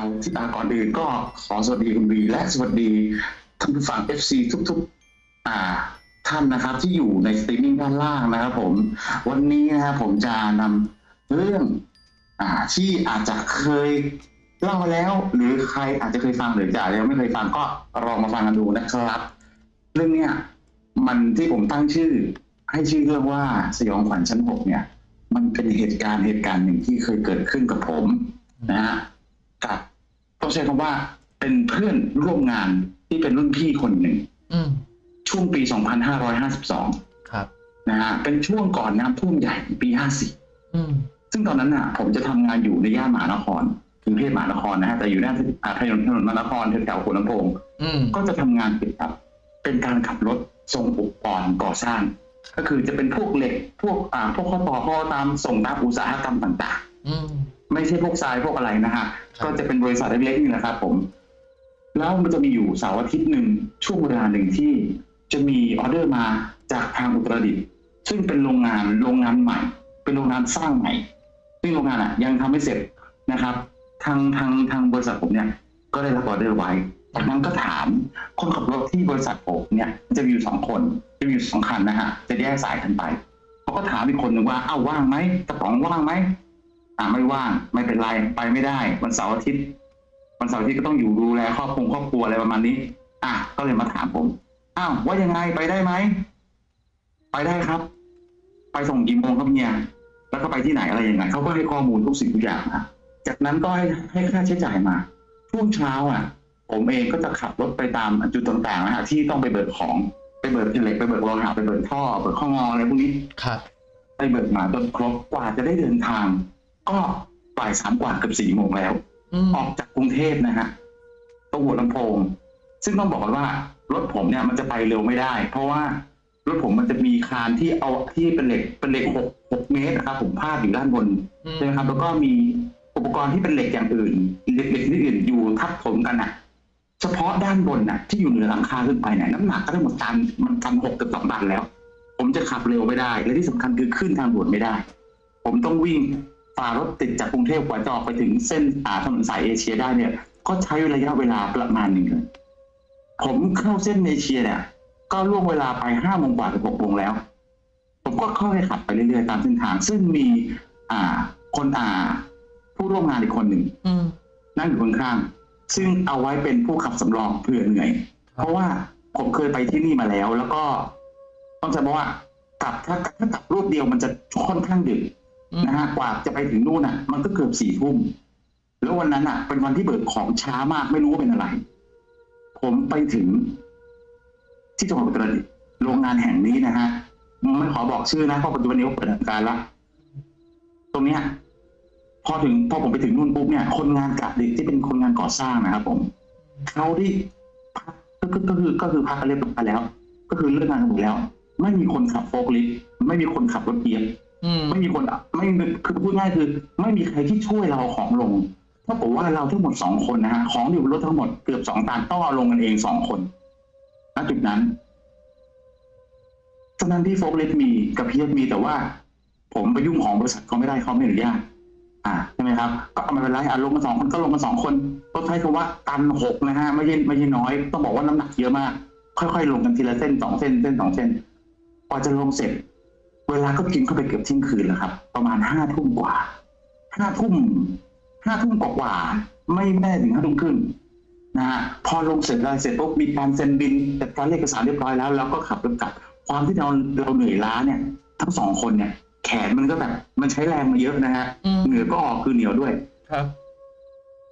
าวที่ตาก่อนอื่นก็ขอสวัสดีคุณบีและสวัสดีท่านผู้ฟัง FC ทุกๆอ่าท่านนะครับที่อยู่ในสตรีมมิ่งด้านล่างนะครับผมวันนี้นะครับผมจะนำเรื่องอ่าที่อาจจะเคยเล่ามาแล้ว หรือใครอาจจะเคยฟังหรือจะยังไม่เคยฟังก็ลองมาฟังกันดูนะครับ เรื่องเนี้ยมันที่ผมตั้งชื่อ ให้ชื่อเรื่องว่าสยองขวัญชั้นหกเนี่ย มันเป็นเหตุการณ์เหตุการณ์หนึ่งที่เคยเกิดขึ้นกับผมนะฮะกับ ต้องใช้คำว่าเป็นเพื่อนร่วมงานที่เป็นรุ่นพี่คนหนึ่งอืมช่วงปี 2552 ครับนะฮะเป็นช่วงก่อนน้ำท่วมใหญ่ปี 54อืมซึ่งตอนนั้นน่ะ ผมจะทำงานอยู่ในย่านมหานครกรุงเทพมหานครนะฮะแต่อยู่หน้าอ่าถนนถนนมหานครแถวๆหัวลำโพงอืมก็จะทำงานเกี่ยวกับเป็นการขับรถส่งอุปกรณ์ก่อสร้าง ก็คือจะเป็นพวกเหล็ก พวกอ่าพวกข้อต่อข้อตามส่งตามอุตสาหกรรมต่างอืมๆ ไม่ใช่พวกทรายพวกอะไรนะฮะครับก็จะเป็นบริษัทเล็กๆนี่แหละครับผมแล้วมันจะมีอยู่เสาร์อาทิตย์หนึ่งช่วงเวลาหนึ่งที่จะมีออเดอร์มาจากทางอุตรดิตถ์ซึ่งเป็นโรงงานโรงงานใหม่ เป็นโรงงานสร้างใหม่ ซึ่งโรงงานอะ ยังทำไม่เสร็จนะครับ ทางทางทางบริษัทผมเนี่ย ก็ได้รับออเดอร์ไว้จากนั้นก็ถามคนขับรถที่บริษัทผมเนี่ย จะมีอยู่สองคนจะมีอยู่สองคันนะฮะจะแยกสายกันไปเขาก็ถามอีกคนหนึ่งว่าอ้าวว่างไหมกระป๋องว่างไหม อ่าไม่ว่างไม่เป็นไรไปไม่ได้ วันเสาร์อาทิตย์วันเสาร์อาทิตย์ก็ต้องอยู่ดูแลครอบครัวครอบครัวอะไรประมาณนี้ อะก็เลยมาถามผมอ้าวว่ายังไงไปได้ไหมไปได้ครับ ไปส่งกี่โมงครับเนี่ยแล้วก็ไปที่ไหนอะไรยังไงเขาก็ให้ข้อมูลทุกสิ่งทุกอย่างนะจากนั้นก็ให้ให้ค่าใช้จ่ายมาช่วงเช้าอะ ผมเองก็จะขับรถไปตามจุดต่างๆนะฮะที่ต้องไปเบิกของไปเบิกเหล็กไปเบิกโลหะไปเบิกท่อเบิกข้องออะไรพวกนี้ครับไปเบิกมาจนครบกว่าจะได้เดินทาง ก็บ่ายสามกว่าเกือบสี่โมงแล้วอืมออกจากกรุงเทพนะฮะตรงหัวลำโพง ซึ่งต้องบอกกันว่ารถผมเนี่ยมันจะไปเร็วไม่ได้ เพราะว่ารถผมมันจะมีคานที่เอาที่เป็นเหล็กเป็นเหล็กหกหกเมตรนะครับผมพาดอยู่ด้านบนอืมใช่ไหมครับ แล้วก็มีอุปกรณ์ที่เป็นเหล็กอย่างอื่นเหล็กเหล็กชนิดอื่นอยู่ทับถมกันน่ะ เฉพาะด้านบนน่ะ ที่อยู่เหนือหลังคาขึ้นไปเนี่ยน้ำหนักก็ได้หมดตันมันตันหกกับสองตันแล้ว ผมจะขับเร็วไม่ได้ และที่สำคัญคือขึ้นทางด่วนไม่ได้ ผมต้องวิ่ง ฝ่ารถติดจากกรุงเทพกว่าจะออกไปถึงเส้นอ่าถนนสายเอเชียได้เนี่ย ก็ใช้ระยะเวลาประมาณหนึ่งเลยผมเข้าเส้นเอเชียเนี่ย ก็ล่วงเวลาไปห้าโมงกว่าถึงหกโมงแล้ว ผมก็ค่อยๆขับไปเรื่อยๆตามเส้นทาง ซึ่งมีอ่าคนอ่า ผู้ร่วมงานอีกคนหนึ่งนั่งอยู่ข้างๆซึ่งเอาไว้เป็นผู้ขับสำรองเผื่อเหนื่อย เพราะว่าผมเคยไปที่นี่มาแล้ว แล้วก็ต้องจะบอกว่ากลับถ้ากลับรูปเดียวมันจะค่อนข้างดึก นะฮะกว่าจะไปถึงนู่นอะ มันก็เกือบสี่ทุ่มแล้ววันนั้นอะ เป็นวันที่เบิกของช้ามากไม่รู้ว่าเป็นอะไร ผมไปถึง ที่จังหวัดอุตรดิตถ์โรงงานแห่งนี้นะฮะไม่ขอบอกชื่อนะเพราะปัจจุบันนี้เขาเปิดทำการละตรงเนี้ย พอถึงพอผมไปถึงนู่นปุ๊บเนี่ย คนงานกะดึกที่เป็นคนงานก่อสร้างนะครับผมเขาที่พักก็คือก็คือก็คือพักกันเรียบร้อยแล้ว ก็คือเลิกงานกันหมดแล้ว ไม่มีคนขับโฟล์คลิฟต์ไม่มีคนขับรถเกียร์ ไม่มีคนไม่คือพูดง่ายคือ ไม่มีใครที่ช่วยเราของลงเท่ากับว่าเราทั้งหมดสองคนนะฮะของอยู่บนรถทั้งหมดเกือบสองตันต้องเอาลงกันเองสองคนณจุดนั้นตอนนั้นที่โฟล์คลิฟต์มีกับเพียมีแต่ว่า ผมไปยุ่งของบริษัทเขาไม่ได้เขาไม่อนุญาตอ่าใช่ไหมครับ ก็เอาไมาเป็นไรอะลงมาสองคนก็ลงมาสองคนต้องใช้คำว่าตันหกนะฮะไม่ใช่ไม่ใช่น้อย ต้องบอกว่าน้ำหนักเยอะมาก ค่อยๆ ลงกันทีละเส้นสองเส้นเส้นสองเส้นกว่าจะลงเสร็จ เวลาก็กินเข้าไปเกือบเที่ยงคืนแล้วครับ ประมาณห้าทุ่มกว่าห้าทุ่มห้าทุ่มกว่าๆไม่แน่ถึงห้าทุ่มครึ่งนะฮะพอลงเสร็จแล้วเสร็จปุ๊บมีการเซ็นบินจัดการเอกสารเรียบร้อยแล้วแล้วก็ขับรถกลับ ความที่เราเราเหนื่อยล้าเนี่ย ทั้งสองคนเนี่ย แขนมันก็แบบมันใช้แรงมาเยอะนะฮะอืมเหงื่อก็ออกคือเหนียวด้วยครับ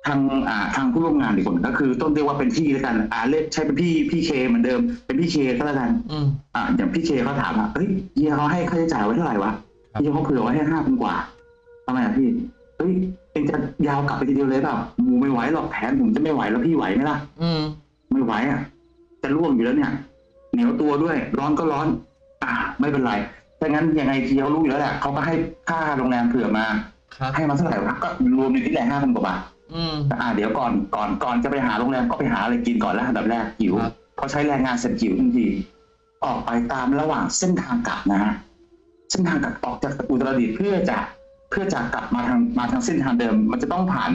ทางอ่าทางผู้ร่วมงานอีกคนก็คือต้นเรียกว่าเป็นพี่แล้วกัน อ่าเรียกใช้เป็นพี่พี่เคเหมือนเดิมเป็นพี่เคก็แล้วกันอืมอ่าอย่างพี่เคเขาถามว่าเฮ้ยเฮียเขาให้ค่าใช้จ่ายไว้เท่าไหร่วะครับเฮียเขาเผื่อไว้ให้ห้าพันกว่าทำไมอะพี่เฮ้ยเองจะยาวกลับไปทีเดียวเลยเปล่าหมูไม่ไหวหรอกแผนผมจะไม่ไหวแล้วพี่ไหวไหมล่ะ อืมไม่ไหวอะจะล่วงอยู่แล้วเนี่ย เหนียวตัวด้วย ร้อนก็ร้อน อ่า ไม่เป็นไรถ้างั้นยังไงทีเขารู้อยู่แล้วแหละเขาก็ให้ค่าโรงแรมเผื่อมา ครับ ให้มาเท่าไหร่วะก็รวมในที่แหละห้าพันกว่าบาท อืมอ่าเดี๋ยวก่อนก่อนก่อนจะไปหาโรงแรมก็ไปหาอะไรกินก่อนแล้วอันดับแรกหิวครับพอใช้แรงงานเสร็จหิวทันทีออกไปตามระหว่างเส้นทางกลับนะฮะเส้นทางกลับออกจากอุตรดิตถ์เพื่อจะเพื่อจะกลับมาทางมาทางเส้นทางเดิม มันจะต้องผ่าน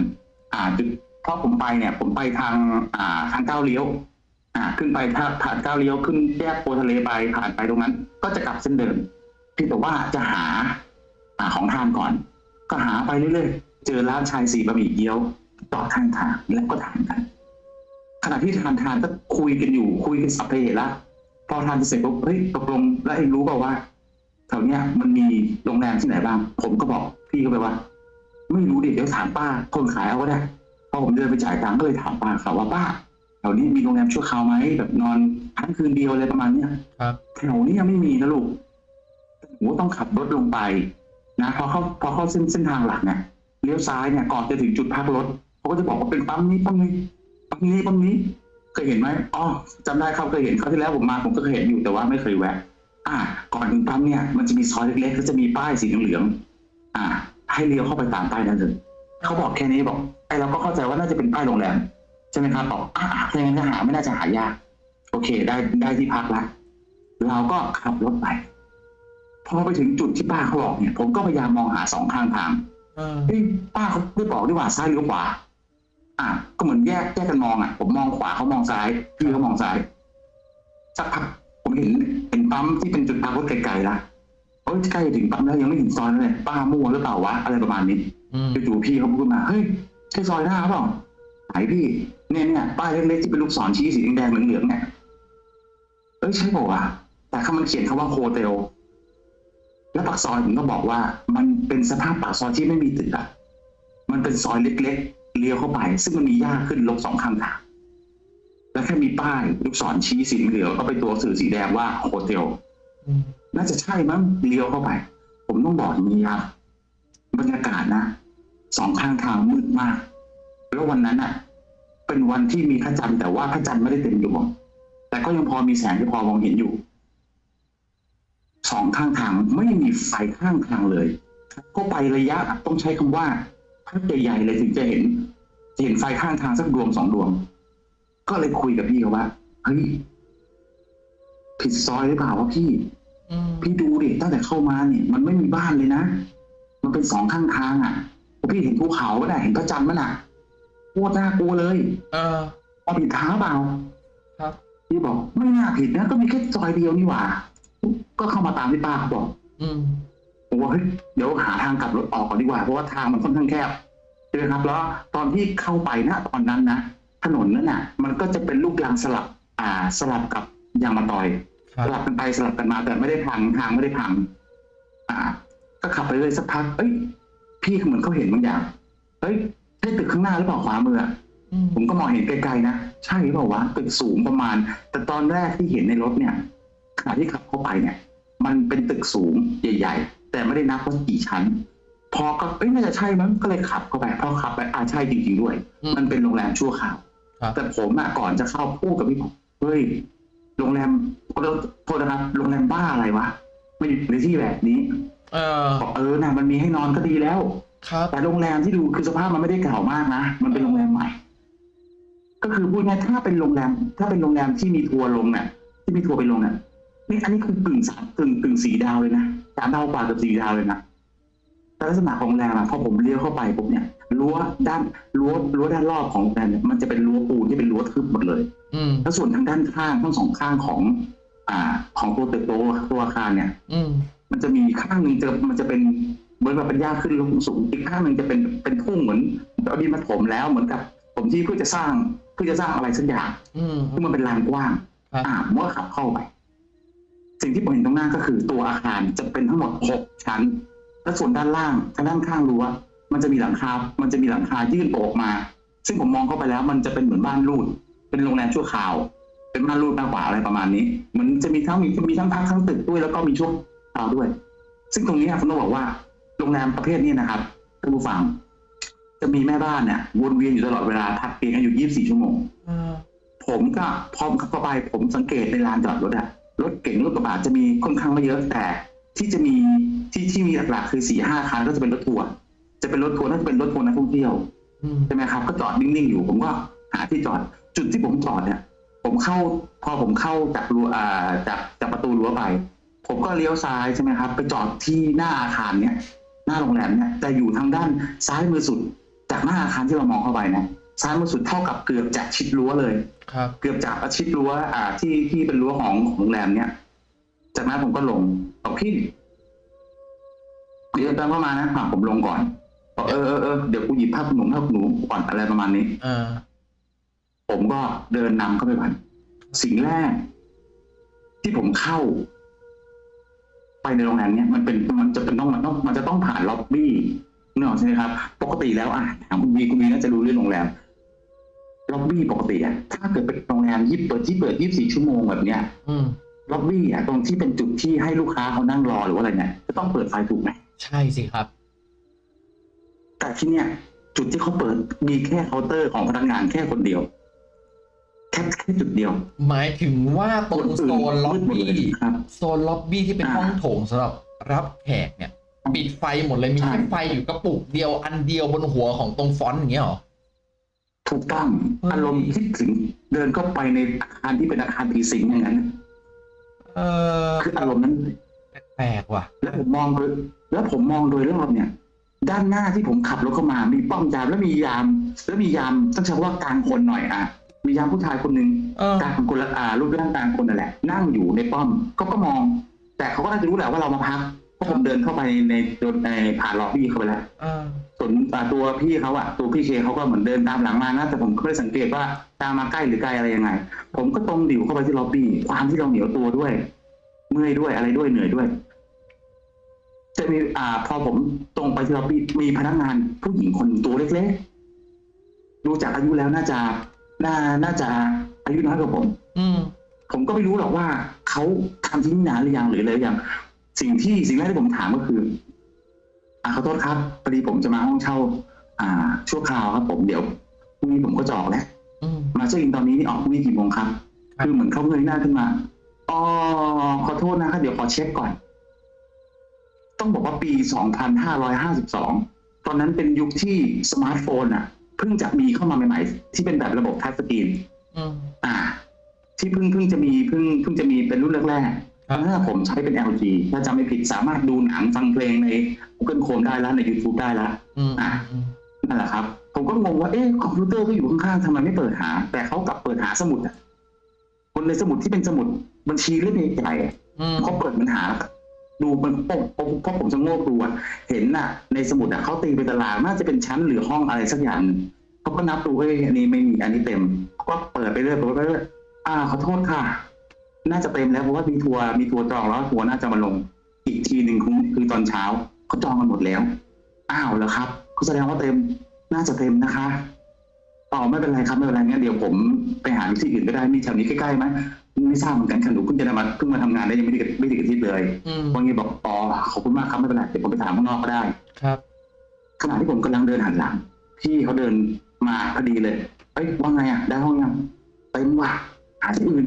อ่าจุดเพราะผมไปเนี่ย ผมไปทางอ่าทางก้าวเลี้ยว อ่า ขึ้นไปทางผ่านก้าวเลี้ยวขึ้นแยกโพทะเลไปผ่านไปตรงนั้น ก็จะกลับเส้นเดิมเพียงแต่ว่าจะหาอ่าของทานก่อน ก็หาไปเรื่อยๆ เจอร้านชายสีบะหมี่เกี๊ยว จอดข้างทางแล้วก็ทานกัน ขณะที่ทานทานก็คุยกันอยู่ คุยกันสัพเพเหระพอทานเสร็จปุ๊บเฮ้ยตกลงแล้วเองรู้เปล่าว่าแถวเนี้ยมันมีโรงแรมที่ไหนบ้าง ผมก็บอกพี่เขาไปว่า ไม่รู้ดิเดี๋ยวถามป้าคนขายเอาก็ได้พอผมเดินไปจ่ายตังค์ก็เลยถามป้าเขาว่าป้าแถวนี้มีโรงแรมชั่วคราวไหมแบบนอนค้างคืนเดียวอะไรประมาณเนี้ยครับแถวนี้ยังไม่มีนะลูกหนูต้องขับรถลงไป นะพอเข้าพอเข้าเส้นเส้นทางหลักเนี่ยเลี้ยวซ้ายเนี่ยก่อนจะถึงจุดพักรถ เขาก็จะบอกว่าเป็นปั๊มนี้ปั๊มนี้ปั๊มนี้ปั๊มนี้เคยเห็นไหมอ๋อจำได้ครับเคยเห็นคราวที่แล้วผมมาผมก็เคยเห็นอยู่แต่ว่าไม่เคยแวะ อ่า ก่อนถึงปั๊มเนี่ยมันจะมีซอยเล็กๆก็จะมีป้ายสีเหลืองๆอ่า ให้เลี้ยวเข้าไปตามป้ายนั้นเลยเขาบอกแค่นี้บอกไอ้เราก็เข้าใจว่าน่าจะเป็นป้ายโรงแรมใช่ไหมครับบอกอ่าถ้าอย่างนั้นจะหาไม่น่าจะหายาก โอเค ได้ได้ที่พักละเราก็ขับรถไปพอไปถึงจุดที่ป้าเขาบอกเนี่ย ผมก็พยายามมองหาสองข้างทางเออเฮ้ยป้าเขาไม่บอกดีกว่าซ้ายหรือขวา อะก็เหมือนแยกแยกกันมองอะ ผมมองขวาเขามองซ้ายพี่เขามองซ้ายสักพักผมเห็นเห็นปั๊มที่เป็นจุดพักรถไกลๆละโอ้ยใกล้ถึงปั๊มแล้วยังไม่ถึงซอยเลยป้ามั่วหรือเปล่าวะอะไรประมาณนี้อืมจู่ๆพี่เขาพูดมาเฮ้ยใช่ซอยหน้าเปล่าไหนพี่เนี่ยเนี่ยป้ายเล็กๆที่เป็นลูกศรชี้สีแดงๆเหลืองๆเนี่ยเอ้ยใช่เปล่าวะแต่คำมันเขียนคำว่าโฮเทลแล้วปากซอยผมก็บอกว่า มันเป็นสภาพปากซอยที่ไม่มีตึกอะมันเป็นซอยเล็กๆ เลี้ยวเข้าไป ซึ่งมันมีหญ้าขึ้นลงสองข้างทางแล้วแค่มีป้ายลูกศรชี้สีเหลืองก็เป็นตัวสื่อสีแดงว่าโฮเทลอืมน่าจะใช่มั้งเลี้ยวเข้าไป ผมต้องบอกอย่างนี้ครับบรรยากาศนะสองข้างทางมืดมาก แล้ววันนั้นอะ เป็นวันที่มีพระจันทร์แต่ว่าพระจันทร์ไม่ได้เต็มดวงแต่ก็ยังพอมีแสงที่พอมองเห็นอยู่สองข้างทางไม่มีไฟข้างทางเลยก็ไประยะต้องใช้คำว่า พักใหญ่ๆเลยถึงจะเห็นจะเห็นไฟข้างทางสักดวงสองดวง ก็เลยคุยกับพี่เขาว่าเฮ้ยผิดซอยหรือเปล่าวะพี่อืมพี่ดูดิตั้งแต่เข้ามาเนี่ยมันไม่มีบ้านเลยนะ มันเป็นสองข้างทางอะพี่เห็นภูเขาก็ได้เห็นพระจันทร์มั้ยน่ะโคตรน่ากลัวเลย เออเอาผิดทางหรือเปล่า ครับ พี่บอกไม่น่าผิดนะก็มีแค่ซอยเดียวนี่หว่า ก็เข้ามาตามที่ป้าเขาบอก อืม ผมว่าเฮ้ยเดี๋ยวหาทางกลับรถออกก่อนดีกว่าเพราะว่าทางมันค่อนข้างแคบใช่ไหมครับ แล้วตอนที่เข้าไปนะตอนนั้นนะถนนนั่นน่ะ มันก็จะเป็นลูกรังสลับ อ่า สลับกับยางมะตอยครัสบลับกันไปสลับกันมาแต่ไม่ได้พังทางไม่ได้พัง อ่า ก็ขับไปเลยสักพักเอ้ย พี่เหมือนเขาเห็นบางอย่างเอ้ยใช่ตึกข้างหน้าหรือเปล่าขวามืออะอืมผมก็มองเห็นไกลๆนะใช่หรือเปล่าวะตึกสูงประมาณ แต่ตอนแรกที่เห็นในรถเนี่ยขณะที่ขับเข้าไปเนี่ย มันเป็นตึกสูงใหญ่ๆ แต่ไม่ได้นับว่ากี่ชั้น พอก็เอ้ยน่าจะใช่มั้งก็เลยขับเข้าไปพอขับไปอ่าใช่จริงๆด้วยอืมมันเป็นโรงแรมชั่วคราวครับแต่ผมอะก่อนจะเข้าพูดกับพี่ผมเฮ้ยโรงแรมโทษนะครับโรงแรมบ้าอะไรวะไม่อยู่ในที่แบบนี้ เออบอกเออนะมันมีให้นอนก็ดีแล้วครับแต่โรงแรมที่ดูคือสภาพมันไม่ได้เก่ามากนะมันเป็นโรงแรมใหม่ ก็คือพูดง่ายๆถ้าเป็นโรงแรม ถ้าเป็นโรงแรมที่มีทัวร์ลงเนี่ยที่มีทัวร์ไปลงเนี่ย นี่อันนี้คือกึ่งสามกึ่งกึ่งสีดาวเลยนะสามดาวกว่ากับสี่ดาวเลยนะแต่ลักษณะของโรงแรมอะพอผมเลี้ยวเข้าไปปุ๊บเนี่ยรั้วด้านรั้วรั้วด้านรอบของโรงแรมเนี่ยมันจะเป็นรั้วปูนที่เป็นรั้วทึบหมดเลย อืมแล้วส่วนทางด้านข้างทั้งสองข้างของ อ่า ของตัวตึกตัวตัวอาคารเนี่ย อืมมันจะมีข้างหนึ่งจะมันจะเป็นเหมือนแบบเป็นหญ้าขึ้นลงสูงอีกข้างหนึ่งจะเป็นเป็นทุ่งเหมือนเอาดินมาถมแล้วเหมือนกับผมที่เพื่อจะสร้างเพื่อจะสร้างอะไรสักอย่างอืม ซึ่งมันเป็นลานกว้าง ครับ อ่าผมก็ขับเข้าไป สิ่งที่ผมเห็นตรงหน้าก็คือตัวอาคารจะเป็นทั้งหมดหกชั้น และส่วนด้านล่างทางด้านข้างรั้วมันจะมีหลังคา มันจะมีหลังคายื่นออกมา ซึ่งผมมองเข้าไปแล้วมันจะเป็นเหมือนบ้านรูด เป็นโรงแรมชั่วคราว เป็นบ้านรูดมากกว่าอะไรประมาณนี้มันจะมีทั้งมีมีทั้งพักทั้งตึกด้วยแล้วก็มีชั่วคราวด้วย ซึ่งตรงนี้ผมต้องบอกว่าโรงแรมประเภทนี้นะครับท่านผู้ฟัง จะมีแม่บ้านเนี่ยวนเวียนอยู่ตลอดเวลาทักเตียงกันอยู่ 24 ชั่วโมงเออผมก็พร้อมเข้าไปผมสังเกตในลานจอดรถอะ รถเก๋งรถกระบะจะมีค่อนข้างไม่เยอะแต่ ที่จะมีที่ที่มีหลักๆคือสี่ห้าคันก็จะเป็นรถทัวร์จะเป็นรถทัวร์น่าจะเป็นรถทัวร์นักท่องเที่ยวอืมใช่ไหมครับ ก็จอดนิ่งๆอยู่ ผมก็หาที่จอด จุดที่ผมจอดเนี่ย ผมเข้าพอผมเข้าจากรั้วอ่าจากจากประตูรั้วไป ผมก็เลี้ยวซ้ายใช่ไหมครับ ไปจอดที่หน้าอาคารเนี่ย หน้าโรงแรมเนี่ยแต่อยู่ทางด้านซ้ายมือสุด จากหน้าอาคารที่เรามองเข้าไปนะ ซ้ายมือสุดเท่ากับเกือบจะชิดรั้วเลย ครับ เกือบจะประชิดรั้วอ่า ที่ที่เป็นรั้วของของโรงแรมเนี่ยจากนั้นผมก็ลงบอกพี่เดี๋ยวตามเข้ามานะอะผมลงก่อนบอกเออเออเออเดี๋ยวกูหยิบผ้าขนหนูผ้าขนหนูก่อนอะไรประมาณนี้อ่าผมก็เดินนำเข้าไปก่อนสิ่งแรก ที่ผมเข้า ไปในโรงแรมเนี้ยมันเป็นมันจะเป็นต้องมันต้องมันจะต้องผ่านล็อบบี้เนกอะใช่ไหมครับ ปกติแล้วอะถามคุณบีคุณบีน่าจะรู้เรื่องโรงแรม ล็อบบี้ปกติอะถ้าเกิดเป็นโรงแรมยี่เปิดที่เปิดยี่สี่ชั่วโมงแบบเนี้ยอืมล็อบบี้อะตรงที่เป็นจุดที่ให้ลูกค้าเขานั่งรอหรือว่าอะไรเนี่ยจะต้องเปิดไฟถูกไหมใช่สิครับ แต่ที่เนี้ยจุดที่เขาเปิดมีแค่เคาน์เตอร์ของพนักงานแค่คนเดียว แค่แค่จุดเดียว หมายถึงว่าตรงโซนล็อบมืดหมดบี้เลยครับโซนล็อบบี้ที่เป็นอ่าห้องโถงสำหรับรับแขกเนี่ยปิดไฟหมดเลยมีใช่แค่ไฟอยู่กระปุกเดียวอันเดียวบนหัวของตรง front อย่างเงี้ยเหรอ ถูกต้องเฮ้ยอารมณ์คิดถึงเดินเข้าไปในอาคารที่เป็นอาคารผีสิงอย่างนั้นเออคืออารมณ์นั้นแปลกๆว่ะ แล้วผมมองโดยแล้วผมมองโดยรอบเนี่ย ด้านหน้าที่ผมขับรถเข้ามา มีป้อมยามแล้วมียาม แล้วมียามต้องใช้คำว่ากลางคนหน่อยอะมียามผู้ชายคนหนึ่งเออกลางคนละอ่ารูปร่างกลางคนนั่นแหละ นั่งอยู่ในป้อมเขาก็มอง แต่เขาก็น่าจะรู้แหละว่าเรามาพักเพราะผมเดินเข้าไปในในผ่านล็อบบี้เข้าไปแล้วเออ ส่วนอ่าตัวพี่เขาอะตัวพี่เคเขาก็เหมือนเดินตามหลังมานะแต่ผมก็ไม่ได้สังเกตว่าตามมาใกล้หรือไกลอะไรยังไง ผมก็ตรงดิ่วเข้าไปที่ล็อบบี้ความที่เราเหนียวตัวด้วย เมื่อยด้วยอะไรด้วยเหนื่อยด้วย จะมีอ่า พอผมตรงไปที่ล็อบบี้มีพนักงานผู้หญิงคนหนึ่งตัวเล็กๆดูจากอายุแล้วน่าจะน่าน่าจะอายุน้อยกว่าผม อืมผมก็ไม่รู้หรอกว่าเขาทำที่นี่นานหรือยังหรืออะไรหรือยังสิ่งที่สิ่งแรกที่ผมถามก็คือ อ่าขอโทษครับพอดีผมจะมาห้องเช่า อ่า ชั่วคราวครับผมเดี๋ยวพรุ่งนี้ผมก็จะออกแล้วอืม มาเช็คอินตอนนี้นี่ออกพรุ่งนี้กี่โมงครับ ครับ คือเหมือนเขาเงยหน้าขึ้นมาอ๋อขอโทษนะครับเดี๋ยวขอเช็คก่อน ต้องบอกว่าปี 2552 ตอนนั้นเป็นยุคที่สมาร์ทโฟนอะเพิ่งจะมีเข้ามาใหม่ๆ ที่เป็นแบบระบบ touch screen อืม อ่า ที่เพิ่งเพิ่งจะมีเพิ่งเพิ่งจะมีเป็นรุ่นแรกๆครับ ถ้าผมใช้เป็น LG ถ้าจำไม่ผิดสามารถดูหนังฟังเพลงใน Google Chrome ได้แล้วใน YouTube ได้แล้วอืมอะอืมนั่นแหละครับ ผมก็งงว่าเอ๊ะคอมพิวเตอร์ก็อยู่ข้างๆทำไมไม่เปิดหา แต่เขากลับเปิดหาสมุดอะคนในสมุดที่เป็นสมุดบัญชีเล่มใหญ่ๆอะอืมเขาเปิดมันหาแล้วก็ดูมันโป๊ะโป๊ะเพราะผมชะโงกดูอะเห็นน่ะ ในสมุดอะเขาตีเป็นตารางน่าจะเป็นชั้นหรือห้องอะไรสักอย่างหนึ่งเขาก็นับดูเอ้ยอันนี้ไม่มีอันนี้เต็มเขาก็เปิดไปเรื่อยเปิดไปเรื่อยอ่าขอโทษค่ะ น่าจะเต็มแล้วเพราะว่ามีทัวร์มีทัวร์จองแล้วทัวร์น่าจะมาลง อีกทีหนึ่งคือคือตอนเช้าเขาจองกันหมดแล้ว อ้าวแล้วครับก็แสดงว่าเต็มน่าจะเต็มนะคะต่อไม่เป็นไรครับไม่เป็นไรงั้นเดี๋ยวผมไปหาที่อื่นก็ได้มีแถวนี้ใกล้ๆไหมไม่ทราบเหมือนกันค่ะหนูเพิ่งจะมาเพิ่งมาทำงานได้ยังไม่ได้ไม่ได้อาทิตย์เลยอืมวันนี้บอกอ๋อขอบคุณมากครับไม่เป็นไรเดี๋ยวผมไปถามข้างนอกก็ได้ครับขณะที่ผมกำลังเดินหันหลังพี่เขาเดินมาพอดีเลยเอ้ยว่าไงอะได้ห้องยังเต็มว่ะหาที่อื่น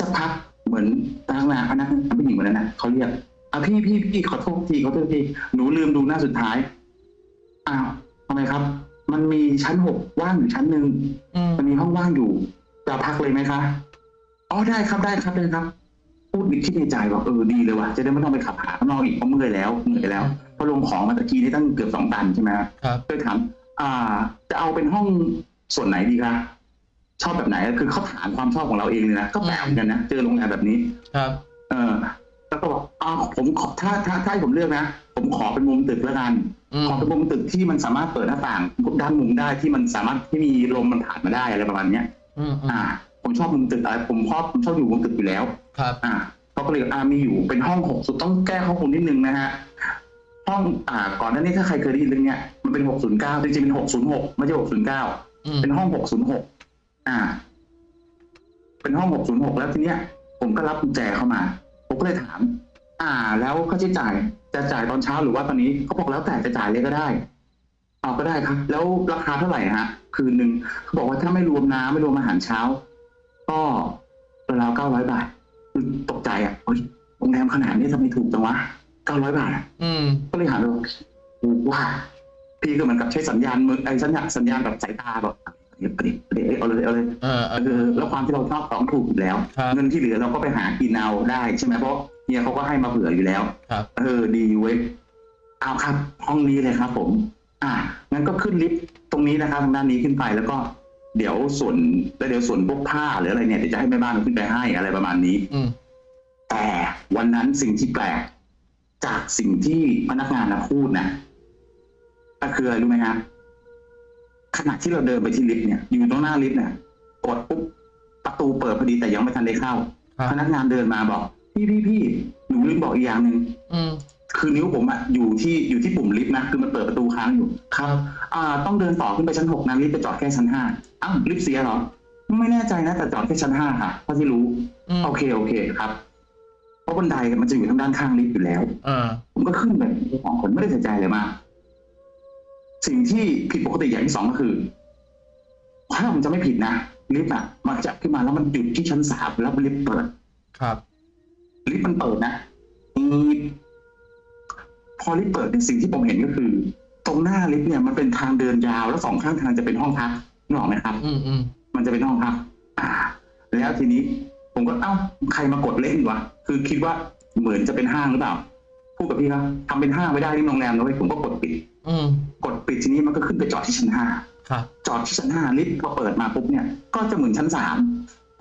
สักพักเหมือนพนักงานพนักงานผู้หญิงคนนั้นนะเขาเรียกอะพี่พี่พี่ขอโทษทีขอโทษทีหนูลืมดูหน้าสุดท้ายอ้าวทำไมครับ มันมีชั้นหกว่างอยู่ชั้นหนึ่งอืมมันมีห้องว่างอยู่จะพักเลยไหมคะอ๋อได้ครับได้ครับได้ครับ พูดคิดในใจว่าเออดีเลยว่ะจะได้ไม่ต้องไปขับหาข้างนอกอีกเพราะเมื่อยแล้วเหนื่อยแล้วเพราะลงของมาตะกี้นี่ตั้งเกือบสองตันใช่ไหมครับเคยถามอ่า จะเอาเป็นห้องส่วนไหนดีคะ ชอบแบบไหนคือเขาถามความชอบของเราเองเลยนะก็แปลกเหมือนกันนะเจอโรงแรมแบบนี้ ครับ เออแล้วก็บอกอ่าผมขอถ้าถ้าถ้าให้ผมเลือกนะผมขอเป็นมุมตึกแล้วกันอืมขอเป็นมุมตึกที่มันสามารถเปิดหน้าต่างด้านมุมได้ที่มันสามารถที่มีลมมันผ่านมาได้อะไรประมาณเนี้ยอืมอืมอ่า ผมชอบมุมตึกอะไรผมชอบผมชอบอยู่มุมตึกอยู่แล้ว ครับ อ่าเขาก็เลยอ่ามีอยู่เป็นห้องหกสุดต้องแก้ข้อมูลนิดนึงนะฮะห้องอ่าก่อนหน้านี้ถ้าใครเคยได้ยินเรื่องเนี้ยมันเป็นหกศูนย์เก้าจริงๆเป็นหกศูนย์หกไม่ใช่หกศูนย์เก้าอืมเป็นห้องหกศูนย์หก อ่า เป็นห้องหกศูนย์หกแล้วทีเนี้ย ผมก็รับกุญแจเข้ามา ผมก็เลยถาม อ่า แล้วค่าใช้จ่ายจะจ่ายตอนเช้าหรือว่าตอนนี้เขาบอกแล้วแต่จะจ่ายเลยก็ได้เอาก็ได้ครับ แล้วราคาเท่าไหร่ฮะ คืนหนึ่งเขาบอกว่าถ้าไม่รวมน้ำไม่รวมอาหารเช้า ก็ราวเก้าร้อยบาทคือตกใจอะเฮ้ยโรงแรมขนาดนี้ทำไมถูกจังวะเก้าร้อยบาทอะอืมก็เลยหันไปบอกถูกว่าพี่ก็เหมือนกับใช้สัญญาณมือไอ้สัญญาณสัญญาณแบบสายตาแบบ เดี๋ยวเดี๋ยวเดี๋ยวเอาเลยเอาเลยเออเออเออแล้วความที่เราชอบของถูกอยู่แล้ว ครับ เงินที่เหลือเราก็ไปหากินเอาได้ใช่ไหมเพราะเฮียเขาก็ให้มาเผื่ออยู่แล้ว ครับ เออดีเว้ยเอาครับ ห้องนี้เลยครับ ผม อ่างั้นก็ขึ้นลิฟต์ตรงนี้นะครับทางด้านนี้ขึ้นไปแล้วก็ เดี๋ยวส่วนแล้วเดี๋ยวส่วนพวกผ้าหรืออะไรเนี่ยเดี๋ยวจะให้แม่บ้านเอาขึ้นไปให้อะไรประมาณนี้ อืม แต่วันนั้นสิ่งที่แปลก จากสิ่งที่พนักงานนะพูดนะก็คืออะไรรู้ไหมฮะ ขณะที่เราเดินไปที่ลิฟต์เนี่ย อยู่ตรงหน้าลิฟต์เนี่ยกดปุ๊บประตูเปิดพอดีแต่ยังไม่ทันได้เข้า ครับ พนักงานเดินมาบอก พี่พี่พี่หนูลืมบอกอีกอย่างหนึ่งอืม คือนิ้วผมอะอยู่ที่อยู่ที่ปุ่มลิฟต์นะคือมันเปิดประตูค้างอยู่ ครับ อ่า ต้องเดินต่อขึ้นไปชั้นหกนะลิฟต์ไปจอดแค่ชั้นห้าอ้าวลิฟต์เสียเหรอ ไม่แน่ใจนะแต่จอดแค่ชั้นห้าค่ะเท่าที่รู้ อืมโอเคโอเคครับ เพราะบันไดมันจะอยู่ทางด้านข้างลิฟต์อยู่แล้ว อ่า ผมก็ขึ้นไปสองคนไม่ได้ใส่ใจเลยมาก สิ่งที่ผิดปกติอย่างที่สองก็คือ ถ้าผมจะไม่ผิดนะลิฟต์อะมันจะขึ้นมาแล้วมันหยุดที่ชั้นสามแล้วลิฟต์เปิด ครับ ลิฟต์มันเปิดนะอีดพอลิฟต์เปิดเนี่ยสิ่งที่ผมเห็นก็คือ ตรงหน้าลิฟต์เนี่ยมันเป็นทางเดินยาวแล้วสองข้างทางจะเป็นห้องพักนึกออกไหมครับ อืมอืมมันจะเป็นห้องพักอ่า แล้วทีนี้ ผมก็เอ้าใครมากดเล่นวะคือคิดว่าเหมือนจะเป็นห้างหรือเปล่าพูดกับพี่ครับทำเป็นห้างไม่ได้ที่โรงแรมนะเว้ยผมก็กดปิดอืม กดปิดทีนี้มันก็ขึ้นไปจอดที่ชั้นห้าครับจอดที่ชั้นห้าลิฟต์พอเปิดมาปุ๊บเนี่ย ก็จะเหมือนชั้นสาม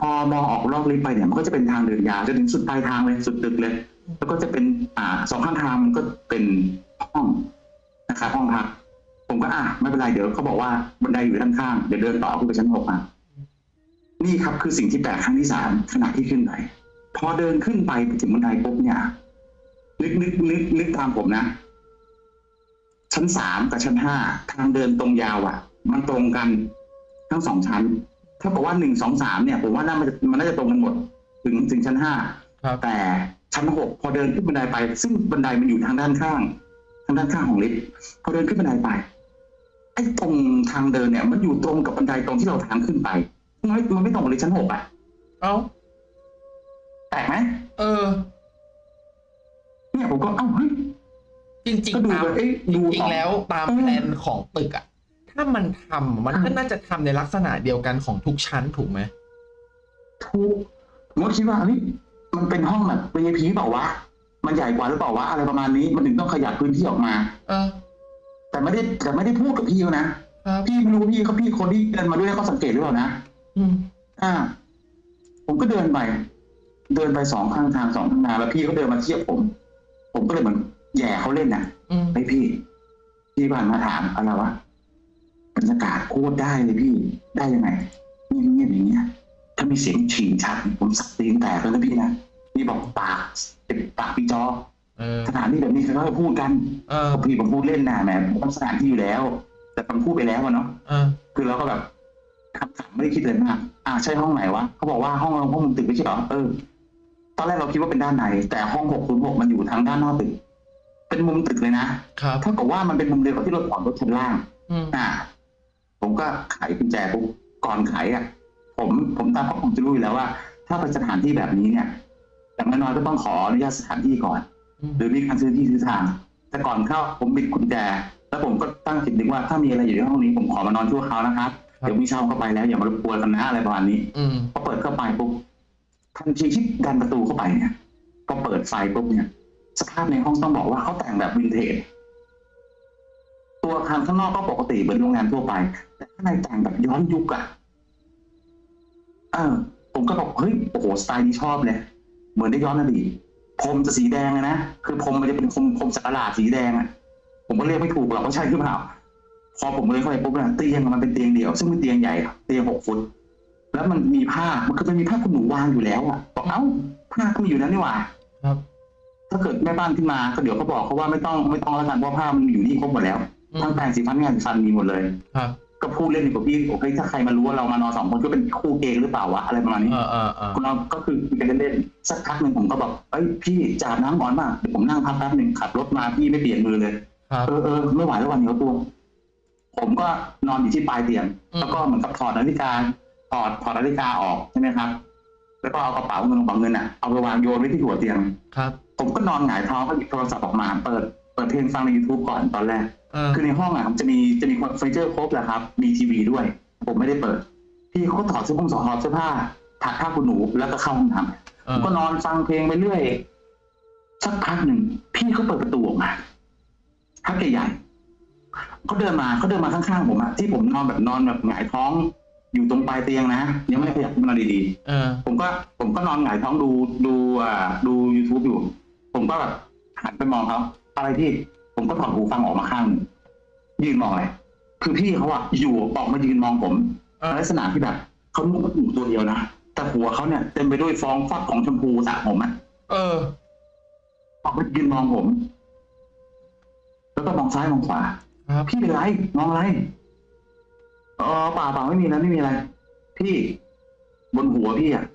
พอมองออกรอบลิฟต์ไปเนี่ยมันก็จะเป็นทางเดินยาวจนถึงสุดปลายทางเลยสุดตึกเลย แล้วก็จะเป็นอ่าสองข้างทางมันก็เป็นห้องนะครับห้องพักผมก็อะไม่เป็นไรเดี๋ยวเขาบอกว่าบันไดอยู่ด้านข้างเดี๋ยวเดินต่อขึ้นไปชั้นหกอะนี่ครับคือสิ่งที่แปลกครั้งที่สามขณะที่ขึ้นไปพอเดินขึ้นไปถึงบันไดปุ๊บเนี่ยนึกนึกนึกนึกตามผมนะ ชั้นสามกับชั้นห้าทางเดินตรงยาวอะ มันตรงกันทั้งสองชั้นถ้าบอกว่าหนึ่งสองสามเนี่ย ผมว่าน่ามันจะมันน่าจะตรงกันหมด ถึงถึงชั้นห้าครับแต่ชั้นหกพอเดินขึ้นบันไดไป ซึ่งบันไดมันอยู่ทางด้านข้าง ทางด้านข้างของลิฟต์พอเดินขึ้นบันไดไปไอ้ตรงทางเดินเนี่ย มันอยู่ตรงกับบันไดตรงที่เราทางขึ้นไปมันไม่มันไม่ตรงกับเลยชั้นหกอะเอ้าแปลกไหมเออ เนี่ยผมก็เอ้าเฮ้ย จริงก็ๆดูตามแบบเอ๊ะจดูริงออกๆแล้วตามเออแผนของตึกอะถ้ามันทำมันก็อ่าน่าจะทำในลักษณะเดียวกันของทุกชั้นถูกไหมถูกผมก็คิดว่าเฮ้ยมันเป็นห้องแบบ VIP เปล่าวะมันใหญ่กว่าหรือเปล่าวะอะไรประมาณนี้มันถึงต้องขยับพื้นที่ออกมา เออ แต่ไม่ได้แต่ไม่ได้พูดกับพี่เขานะครับพี่ไม่รู้ว่าพี่เขาพี่คนที่เดินมาด้วยเขาสังเกตหรือเปล่านะอืมอ่า ผมก็เดินไป เดินไปสองข้างทางสองข้างทางแล้วพี่เขาเดินมาเทียบผม ผมก็เลยเหมือน แหย่เขาเล่นน่ะอืมไอ้ยพี่ พี่ผ่านมาถามอะไรวะบรรยากาศโคตรได้เลยพี่ได้ยังไงเงียบๆอย่างเงี้ยถ้ามีเสียงฉี่ชัดผมสักตีนแตกแล้วนะพี่นะพี่บอกปากเป็นปากพี่จอเออสถานที่แบบนี้เขาจะพูดกันเออพี่ผมพูดเล่นนะแหมผมสถานที่อยู่แล้ว แต่ผมพูดไปแล้วอะเนาะเออคือเราก็แบบคำถามไม่ได้คิดเลยมากอ่าใช่ห้องไหนวะเขาบอกว่าห้องเราห้องมุมตึกไม่ใช่เหรอเออ ตอนแรกเราคิดว่าเป็นด้านในแต่ห้องหกศูนย์หกมันอยู่ทางด้านนอกตึก เป็นมุมตึกเลยนะครับ เท่ากับว่ามันเป็นมุมเดียวกับที่เราถอนรถชั้นล่างอืม อ่า ผมก็ไขกุญแจปุ๊บก่อนไขอะ ผมผมตามข้อผมจะรู้อยู่แล้วว่า ถ้าไปสถานที่แบบนี้เนี่ยอย่างน้อยๆก็ต้องขออนุญาตสถานที่ก่อน อืม หรือมีการซื้อที่ซื้อทาง แต่ก่อนเข้าผมบิดกุญแจ แล้วผมก็ตั้งจิตนึกว่าถ้ามีอะไรอยู่ในห้องนี้ผมขอมานอนชั่วคราวนะครับเดี๋ยวมีเช่าเข้าไปแล้วอย่ามารบกวนกันนะอะไรประมาณนี้ อืม พอเปิดเข้าไปปุ๊บทันทีที่ดันประตูเข้าไปเนี่ยพอเปิดไฟปุ๊บเนี่ย สภาพในห้องต้องบอกว่าเขาแต่งแบบวินเทจตัวอาคารข้างนอกก็ปกติเหมือนโรงแรมทั่วไป แต่ข้างในแต่งแบบย้อนยุคอะเออ ผมก็บอกเฮ้ยโอ้โหสไตล์นี้ชอบเลยเหมือนได้ย้อนอดีตพรมจะสีแดงเลยนะคือพรมมันจะเป็นพรมพรมสักหลาดสีแดงอะผมก็เรียกไม่ถูกหรอกว่าใช่หรือเปล่าพอผมเลยเข้าไปปุ๊บเนี่ยเตียงมันเป็นเตียงเดี่ยวซึ่งเป็นเตียงใหญ่เตียงหกฟุตแล้วมันมีผ้ามันคือมันมีผ้าขนหนูวางอยู่แล้วอะบอกเอ้าผ้าก็มีอยู่แล้วนี่หว่า ครับ ถ้าเกิดแม่บ้านขึ้นมาก็เดี๋ยวเขาบอกเขาว่าไม่ต้องไม่ต้องแล้วกันเพราะผ้ามันอยู่นี่ครบหมดแล้วอืมทั้งแปรงสีฟันงานสีฟันมีหมดเลยครับก็พูดเล่นอยู่กับพี่โอ้ยถ้าใครมารู้ว่าเรามานอนสองคนก็เป็นคู่เกย์หรือเปล่าวะอะไรประมาณนี้เออเออเออคุณเราก็คือคุยกันเล่นๆสักพักหนึ่งผมก็แบบเอ้ยพี่จาบน้ำก่อนมากเดี๋ยวผมนั่งพักแป๊บหนึ่งขับรถมาพี่ไม่เปลี่ยนมือเลยครับเออเออไม่ไหวแล้ววันเหนียวตัว ผมก็นอนอยู่ที่ปลายเตียงอืมแล้วก็เหมือนกับถอดนาฬิกาถอดถอดนาฬิกาออกใช่ไหมครับ แล้วก็เอากระเป๋าเงินกระเป๋าเงินอะเอาไปวางโยนไว้ที่หัวเตียงครับ ผมก็นอนหงายท้องก็หยิบโทรศัพท์ออกมา เปิดเปิดเพลงฟังใน YouTube ก่อนตอนแรกเออคือในห้องอะมันจะมีจะมีเฟอร์นิเจอร์ครบแหละครับ มีทีวีด้วย ผมไม่ได้เปิด พี่เขาก็ถอดเสื้อผงถอดเสื้อผ้าถักผ้าคุณหนูแล้วก็เข้าห้องน้ำเอผมอก็นอนฟังเพลงไปเรื่อยสักพักหนึ่งพี่เขาเปิดประตูออกมาพักใหญ่ๆเขาเดินมาเขาเดินมาข้างๆผมอะที่ผมนอนแบบนอนแบบหงายท้องอยู่ตรงปลายเตียงนะยังไม่ได้ขยับขึ้นมานอนดีๆเออผมก็ผมก็นอนหงายท้องดูดูอ่าดู youtube อยู่ ผมก็แบบหันไปมองเขาอะไรพี่ผมก็ถอดหูฟังออกมาข้างหนึ่งยืนมองอะไรคือพี่เขาอะอยู่ออกมายืนมองผมเออลักษณะที่แบบเขานุ่งผ้าถุงตัวเดียวนะแต่หัวเขาเนี่ยเต็มไปด้วยฟองฟักของชมพูสระผมอะเออ ออกมายืนมองผม แล้วก็มองซ้ายมองขวาครับพี่เป็นไรมองอะไรอ๋อเปล่าเปล่าไม่มีนะไม่มีอะไร พี่ บนหัวพี่อะ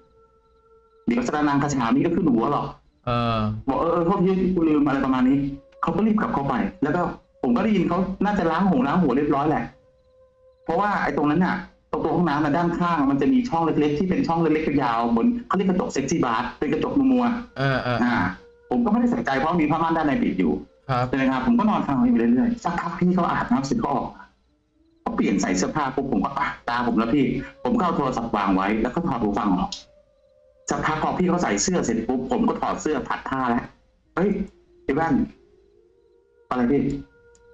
เดี๋ยวสระนางคาฉานี้ก็ขึ้นหัวหรอก เออบอกเออเออโทษทีกูลืมอะไรประมาณนี้เขาก็รีบกลับเข้าไป แล้วก็ผมก็ได้ยินเขาน่าจะล้างหงล้างหัวเรียบร้อยแหละ เพราะว่าไอ้ตรงนั้นน่ะตรงตัวห้องน้ำน่ะด้านข้าง มันจะมีช่องเล็กๆที่เป็นช่องเล็กๆยาวๆเหมือนเขาเรียกกระจกเซ็กซี่บาร์เป็นกระจกมัวเออเออๆอ่า ผมก็ไม่ได้ใส่ใจเพราะมีผ้าม่านด้านในปิดอยู่ครับใช่ไหมครับผมก็นอนฟังไปเรื่อยๆสักพักพี่เขาอาบน้ำเสร็จก็ออกเขาเปลี่ยนใส่เสื้อผ้าปุ๊บผมก็อะตาผมแล้วพี่ ผมก็เอาโทรศัพท์วางไว้แล้วก็ถอดหูฟังออก สักพักพอพี่เขาใส่เสื้อเสร็จปุ๊บผมก็ถอดเสื้อผัดผ้าแล้วเฮ้ยไอ้แว่นอะไรพี่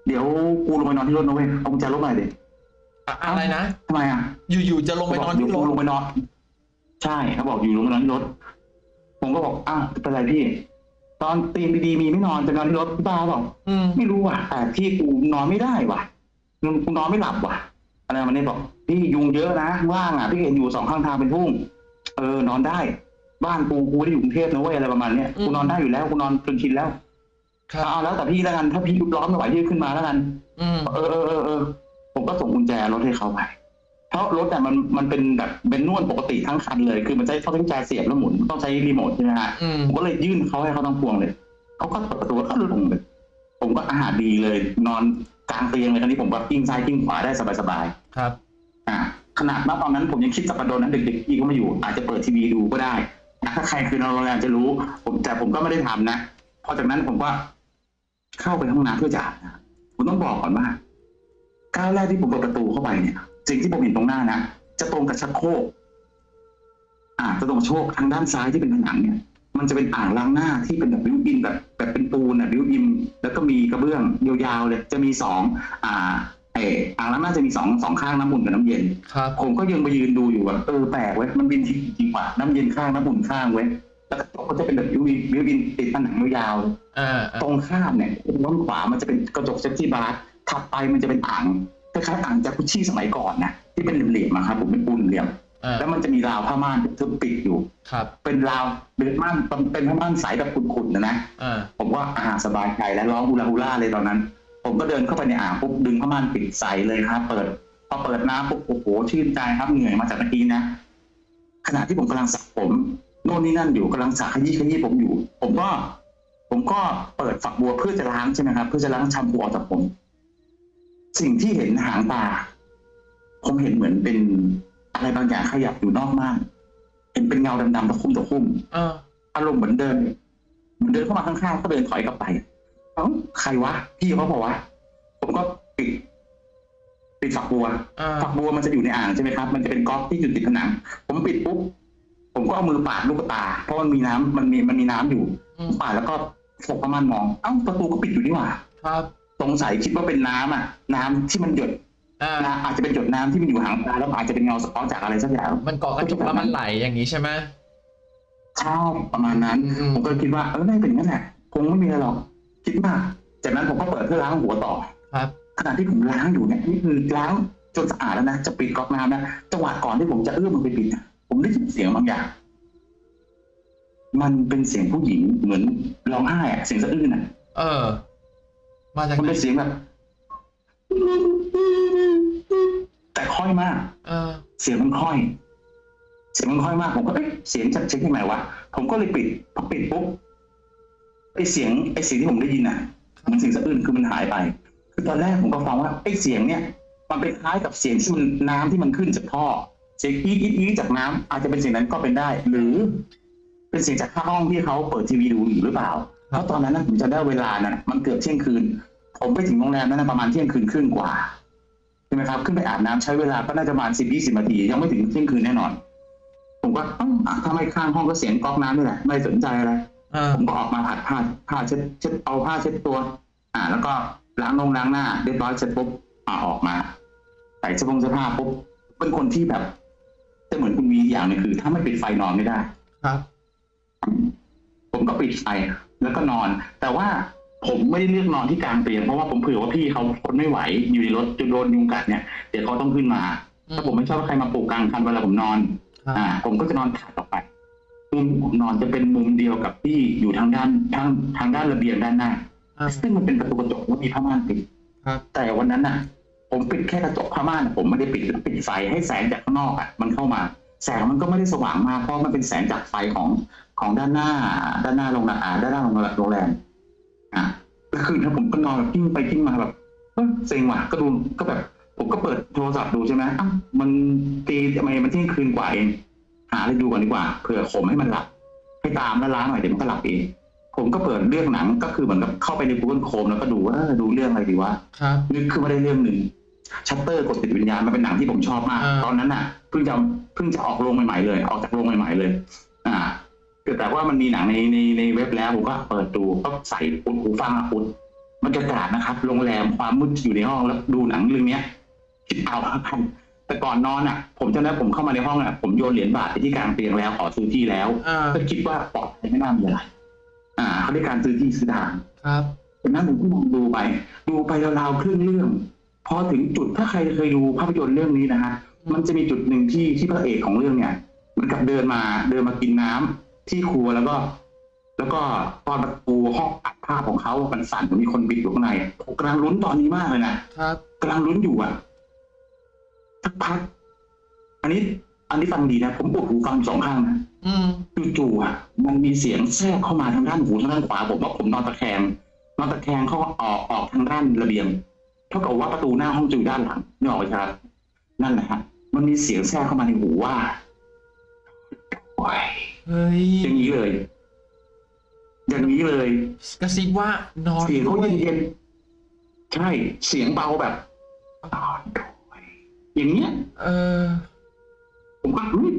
เดี๋ยวกูลงไปนอนที่รถนะเว้ยเอากุญแจรถมาหน่อยดิอะอะไรนะทำไมอะ อยู่ๆจะลงไปนอนที่รเดี๋ยวถกูลงไปนอน ใช่เขาบอกอยู่ลงไปนอนที่รถ ผมก็บอกอ้าวเป็นไรพี่ ตอนตีนดีๆมีไม่นอนจะนอนที่รถบ้าเปล่าอืมไม่รู้ว่ะแต่พี่กูนอนไม่ได้ว่ะกูนอนไม่หลับว่ะอะไรมันนี่บอกพี่ยุงเยอะนะว่างอะพี่เห็นอยู่สองข้างทางเป็นทุ่ง เออนอนได้ บ้านกูกูไม่ได้อยู่กรุงเทพนะเว้ยอะไรประมาณเนี้ยกูนอนได้อยู่แล้วกูนอนจนชินแล้วครับเอาแล้วแต่พี่แล้วกันถ้าพี่ร้อนไม่ไหวพี่ขึ้นมาแล้วกันอืมเออเออเออเออผมก็ส่งกุญแจรถให้เขาไปเพราะรถเนี่ยมันมันเป็นแบบเป็นนวดปกติทั้งคันเลย คือมันใช้เขาใช้กุญแจเสียบแล้วหมุนต้องใช้รีโมทใช่ไหมฮะอืมผมก็เลยยื่นเขาให้เขาทั้งพวงเลยเขาก็เปิดประตูแล้วก็ลงเลยผมก็อาหารดีเลย นอนกลางเตียงเลยตอนนี้ผมแบบกิ้งซ้ายกิ้งขวาได้สบายครับๆอ่า ขนาดณตอนนั้นผมยังคิดจะกระโดดนั้นเด็กๆพี่ก็ไม่อยู่ อาจจะเปิดทีวีดูก็ได้นะถ้าใครคือนอนโรงแรมจะรู้ ผมแต่ผมก็ไม่ได้ทำนะพอจากนั้นผมก็เข้าไปห้องน้ำเพื่อจะอาบน้ำผมต้องบอกก่อนว่าก้าวแรกที่ผมเปิดประตูเข้าไปเนี่ยสิ่งที่ผมเห็นตรงหน้านะจะตรงกับชักโครกอ่าจะตรงโชคทางด้านซ้ายที่เป็นผนังเนี่ย มันจะเป็นอ่างล้างหน้าที่เป็นแบบ built-in แบบแบบเป็นปูนอะ built-in แล้วก็มีกระเบื้องยาวๆเลย จะมีสองอ่า เอออ่างล้างหน้าจะมีสองสองข้างน้ำอุ่นกับน้ำเย็น ครับ ผมก็ยังไปยืนดูอยู่แบบเออแปลกเว้ยมันบินจริงๆว่ะน้ำเย็นข้างน้ำอุ่นข้างเว้ยแล้วกระจกก็จะเป็นแบบ built-in built-in ติดผนังยาวๆอ่าอ่าตรงข้ามเนี่ยด้านขวามันจะเป็นกระจก safety bar ถัดไปมันจะเป็นอ่างคล้ายๆอ่างจากุซซี่สมัยก่อนนะที่เป็นเหลี่ยมๆอะครับผมเป็นปูนเหลี่ยม อ่าแล้วมันจะมีราวผ้าม่านทึบปิดอยู่ ครับเป็นราวเป็นม่านเป็นผ้าม่านใสแบบขุ่นๆนะนะ อ่าผมว่าอาสบายใจแล้วร้องฮูลาฮูล่าเลยตอนนั้น ผมก็เดินเข้าไปในอ่างปุ๊บดึงผ้าม่านปิดใสเลยครับเปิดพอเปิดน้ำปุ๊บโอ้โหชื่นใจครับเหนื่อยมาจากเมื่อกี้นะขณะที่ผมกำลังสระผมโน่นนี่นั่นอยู่กำลังสระขยี้ขยี้ผมอยู่ ผมก็ ผมก็เปิดฝักบัวเพื่อจะล้างใช่ไหมครับเพื่อจะล้างแชมพูออกจากผม สิ่งที่เห็นหางตาผมเห็นเหมือนเป็นอะไรบางอย่างขยับอยู่นอกม่านเห็นเป็นเงาดำๆตะคุ่มตะคุ่มอ่าอารมณ์เหมือนเดินเหมือนเดินเข้ามาข้างๆก็เดินถอยกลับไปเอ้าใครวะพี่เขาบอกว่าผมก็ปิดปิดฝักบัวอ่าฝักบัวมันจะอยู่ในอ่างใช่ไหมครับ มันจะเป็นก๊อกที่อยู่ติดผนังผมปิดปุ๊บผมก็เอามือปาดลูกตา เพราะมันมีน้ำมันมีมันมีน้ำอยู่อืมปาดแล้วก็ฟกประมาณมอง เอ้าประตูก็ปิดอยู่นี่หว่า ครับสงสัยคิดว่าเป็นน้ำอะ น้ำที่มันหยดอ่านะอาจจะเป็นหยดน้ำที่มันอยู่หางตาแล้วอาจจะเป็นเงาสะท้อนจากอะไรสักอย่างมันเกาะกระจกแล้วมันไหลอย่างนี้ใช่ไหมใช่ประมาณนั้นอืมผมก็คิดว่าเออน่าจะเป็นอย่างนั้นแหละคงไม่มีอะไรหรอก คิดมาก จากนั้นผมก็เปิดเพื่อล้างหัวต่อครับขณะที่ผมล้างอยู่เนี่ยนี่คือล้างจนสะอาดแล้วนะจะปิดก๊อกน้ำนะจังหวะก่อนที่ผมจะเอื้อมมันไปปิดนะผมได้ยินเสียงบางอย่าง มันเป็นเสียงผู้หญิงเหมือนร้องไห้อะเสียงสะอื้นอะเออ มาจากมันไหนเป็นเสียงแบบแต่ค่อยมาก เออ เสียงมันค่อย เสียงมันค่อยมากผมก็เอ๊ะเสียงจากเช็คยังไงวะผมก็เลยปิดพอปิดปุ๊บไอเสียงไอเสียงที่ผมได้ยินอะมันเสียงสะอื้นคือมันหายไป คือตอนแรกผมก็ฟังว่าไอเสียงเนี่ย มันเป็นคล้ายกับเสียงที่มันน้ำที่มันขึ้นจากท่อเสียงอีดอีดอีดจากน้ำอาจจะเป็นเสียงนั้นก็เป็นได้ หรือ เป็นเสียงจากข้างห้องที่เขาเปิดทีวีดูอยู่หรือเปล่าเพราะตอนนั้นนะผมจะได้เวลาน่ะมันเกือบเที่ยงคืน ผมไปถึงโรงแรมนั้นนะประมาณเที่ยงคืนครึ่งกว่าใช่ไหมครับขึ้นไปอาบน้ำใช้เวลาก็น่าจะประมาณสิบยี่สิบนาทียังไม่ถึงเที่ยงคืนแน่นอน ผมก็อ้าวอะทำไมข้างห้องก็เสียงก๊อกน้ำนี่แหละไม่สนใจอะไรอ่า ผมก็ออกมาผัดผ้าผ้าเช็ดเช็ดเอาผ้าเช็ดตัว อ่า แล้วก็ล้างนงล้างหน้าเรียบร้อยเสร็จปุ๊บอ่าออกมาใส่เสื้อผงเสื้อผ้าปุ๊บเป็นคนที่แบบจะเหมือนคุณวีอย่างหนึงคือ ถ้าไม่ปิดไฟนอนไม่ได้ ครับ ผมก็ปิดไฟแล้วก็นอน แต่ว่าผมไม่ได้เลือกนอนที่กลางเตียงเพราะว่าผมเผื่อว่าพี่เขาทนไม่ไหวอยู่ในรถจะโดนยุงกัดเนี่ยเดี๋ยวเขาต้องขึ้นมาอืมถ้าผมไม่ชอบให้ใครมาปลุกกลางคันเวลาผมนอนครับอ่า ผมก็จะนอนถัดออกไป มุมผมนอนจะเป็นมุมเดียวกับที่อยู่ทางด้านทางทางด้านระเบียงด้านหน้าอ่าซึ่งมันเป็นประตูกระจกแล้วมีผ้าม่านปิดครับแต่วันนั้นน่ะ ผมปิดแค่กระจกผ้าม่านผมไม่ได้ปิดแล้วปิดไฟให้แสงจากข้างนอกอะมันเข้ามา แสงมันก็ไม่ได้สว่างมากเพราะมันเป็นแสงจากไฟของของด้านหน้า ด้านหน้าโรงแรมอ่าด้านหน้าโรงแรมโรงแรมอะแล้วคืนนั้นผมก็นอนแบบกลิ้งไปกลิ้งมาแบบเอ้ยเซ็งว่ะก็ดูก็แบบ ผมก็เปิดโทรศัพท์ดูใช่ไหมอ้าวมันตีทำไมมันเที่ยงคืนกว่าเอง หาอะไรดูก่อนดีกว่าเผื่อข่มให้มันหลับให้ตามแล้วล้างหน่อยเดี๋ยวมันก็หลับเองผมก็เปิดเรื่องหนังก็คือเหมือนกับเข้าไปใน Google Chrome แล้วก็ดูว่าเออดูเรื่องอะไรดีวะครับนึกขึ้นมาได้เรื่องหนึ่งชัตเตอร์กดติดวิญญาณมันเป็นหนังที่ผมชอบมากอ่าตอนนั้นน่ะเพิ่งจะเพิ่งจะออกโรงใหม่ๆเลย ออกจากโรงใหม่ๆเลย อ่าคือแต่ว่ามันมีหนังในในในเว็บแล้วผมก็เปิดดูก็ใส่อุดหูฟังอะอุดบรรยากาศนะครับ โรงแรมความมืดอยู่ในห้องแล้วดูหนังเรื่องเนี้ยคิดเอาครับ แต่ก่อนนอนอะ ผมจำได้ผมเข้ามาในห้องอะผมโยนเหรียญบาทไปที่กลางเตียงแล้วขอซื้อที่แล้วอ่า ก็คิดว่าปลอดภัยไม่น่ามีอะไรอ่าเขาได้การซื้อที่ซื้อทาง ครับ จากนั้นผมก็มองดูไป ดูไปราวๆครึ่งเรื่อง พอถึงจุดถ้าใครเคยดูภาพยนตร์เรื่องนี้นะฮะมันจะมีจุดหนึ่งที่ที่พระเอกของเรื่องเนี่ยเหมันกับเดินมาเดินมากินน้ำที่ครัวแล้วก็ แล้วก็ตอนประตูห้องอัดภาพของเขามันสั่นเหมือนมีคนบิดอยู่ข้างในผมกำลังลุ้นตอนนี้มากเลยนะครับ กำลังลุ้นอยู่อะ สักพัก อันนี้ อันนี้ฟังดีนะ ผมปวดหูฟังสองข้างนะอืมจู่ๆอะ มันมีเสียงแทรกเข้ามาทางด้านหูทางด้านขวาผมว่าผมนอนตะแคงนอนตะแคงเข้าออกออกทางด้านระเบียง เท่ากับว่าประตูหน้าห้องจะอยู่ด้านหลังนี่ออกไหมครับ นั่นแหละฮะมันมีเสียงแทรกเข้ามาในหูว่าโอ้ยเฮ้ยอย่างนี้เลย อย่างนี้เลย กระซิบว่านอนเสียงเขาด้วยเย็นๆใช่ เสียงเบาแบบน อนด้วยอย่างเงี้ย เออ ผมก็อุ๊ย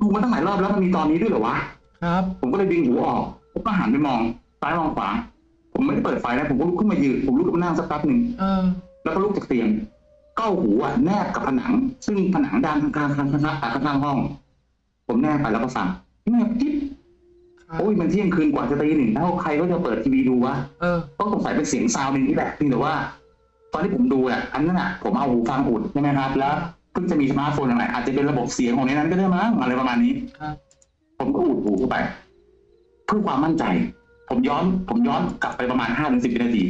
ดูมาตั้งหลายรอบแล้วมันมีตอนนี้ด้วยเหรอวะ ครับ ผมก็เลยดึงหูออก ผมก็หันไปมอง ซ้ายมองขวา ผมไม่ได้เปิดไฟนะผมก็ลุกขึ้นมายืน ผมลุกขึ้นมานั่งสักแป๊บหนึ่งเออ แล้วก็ลุกจากเตียง เอาหูอะแนบกับผนัง ซึ่งผนังด้านข้างๆข้างๆข้างๆข้างๆห้อง ผมแนบไปแล้วก็ฟังแนบจิ๊บครับโอ้ยมันเที่ยงคืนกว่าจะตีหนึ่งแล้วใครก็จะเปิดทีวีดูวะเออ ต้องสงสัยเป็นเสียง sound หนึ่งที่แบบเพียงแต่ว่า ตอนที่ผมดูอะอันนั้นอะผมเอาหูฟังอุดใช่ไหมครับ แล้วเพิ่งจะมีสมาร์ทโฟนอะไรอาจจะเป็นระบบเสียงของในนั้นก็ได้มั้งอะไรประมาณนี้ครับผมก็อุดหูเข้าไป เพื่อความมั่นใจ ผมย้อน ผมย้อนกลับไปประมาณห้าถึงสิบวินาที